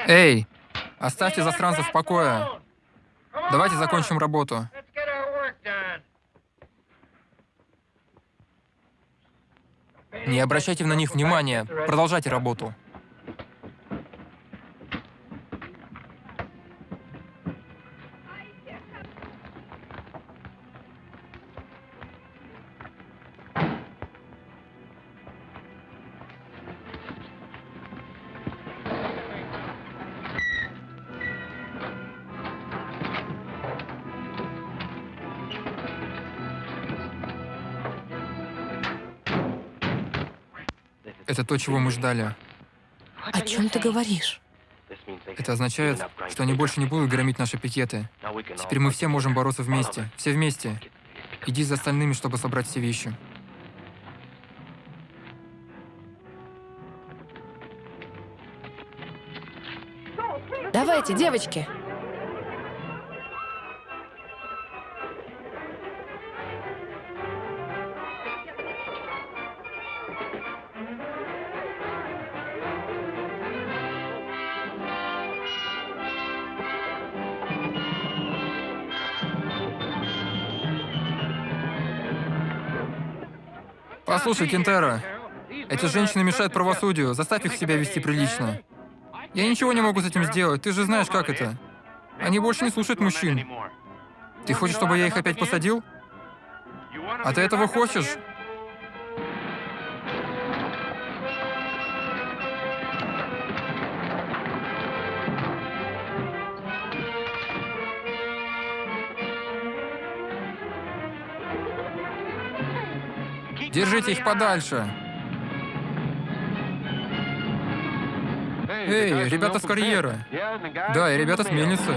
Эй, оставьте застранцев в покое. Давайте закончим работу. Не обращайте на них внимания. Продолжайте работу. Это то, чего мы ждали. О чем ты говоришь? Это означает, что они больше не будут громить наши пикеты. Теперь мы все можем бороться вместе. Все вместе. Иди за остальными, чтобы собрать все вещи. Давайте, девочки. Послушай, Кентера, эти женщины мешают правосудию. Заставь их себя вести прилично. Я ничего не могу с этим сделать. Ты же знаешь, как это. Они больше не слушают мужчин. Ты хочешь, чтобы я их опять посадил? А ты этого хочешь? Держите их подальше. Эй, ребята с карьера. Да, и ребята с мельницы.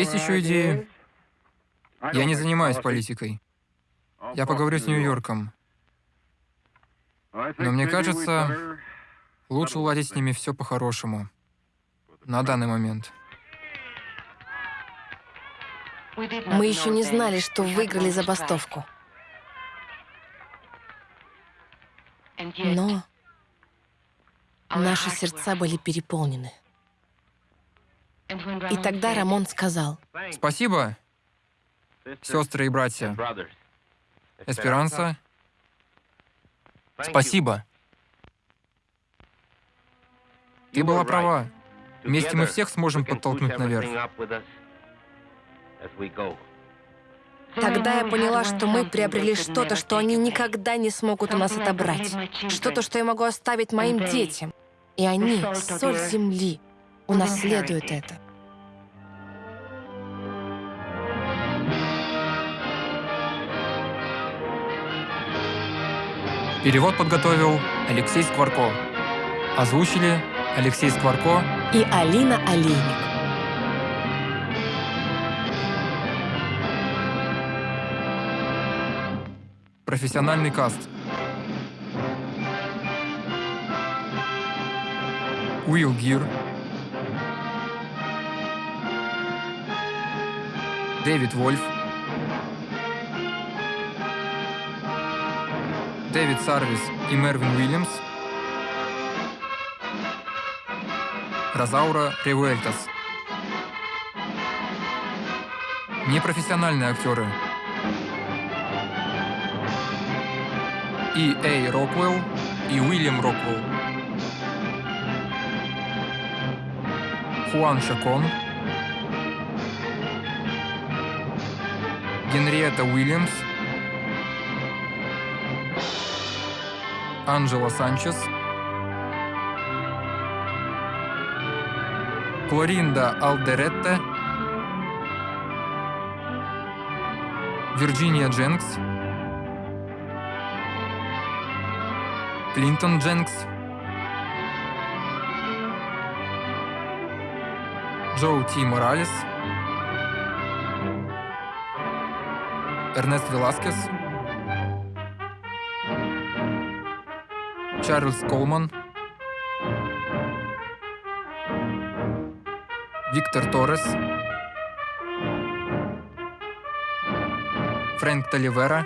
Есть еще идеи? Я не занимаюсь политикой. Я поговорю с Нью-Йорком. Но мне кажется, лучше уладить с ними все по-хорошему. На данный момент. Мы еще не знали, что выиграли забастовку. Но наши сердца были переполнены. И тогда Рамон сказал, Спасибо, сестры и братья. Эсперанса. Спасибо. Ты была права. Вместе мы всех сможем подтолкнуть наверх. Тогда я поняла, что мы приобрели что-то, что они никогда не смогут у нас отобрать. Что-то, что я могу оставить моим детям. И они, соль земли, унаследуют это. Перевод подготовил Алексей Скворко. Озвучили Алексей Скворко И Алина Олейник. Профессиональный каст. Уилл Гир. Дэвид Вольф. Дэвид Сарвис и Мервин Уильямс. Розаура Ревуэльтас. Непрофессиональные актеры. И. Эй Роквелл и Уильям Роквелл. Хуан Шакон. Генриетта Уильямс. Анджела Санчес. Клоринда Алдеретте. Вирджиния Дженкс. Клинтон Дженкс. Джоу Ти Моралес. Эрнест Веласкес. Чарльз Колман. Виктор Торрес. Фрэнк Таливера.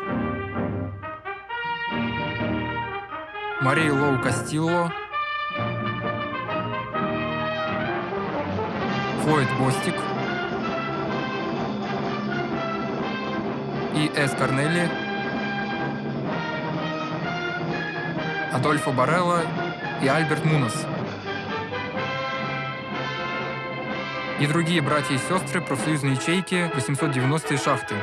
Мария Лоу Кастилло. Флойд Бостик. И. С. Корнелли. Адольфо Барелло и Альберт Мунос. И другие братья и сестры профсоюзной ячейки 890 шахты.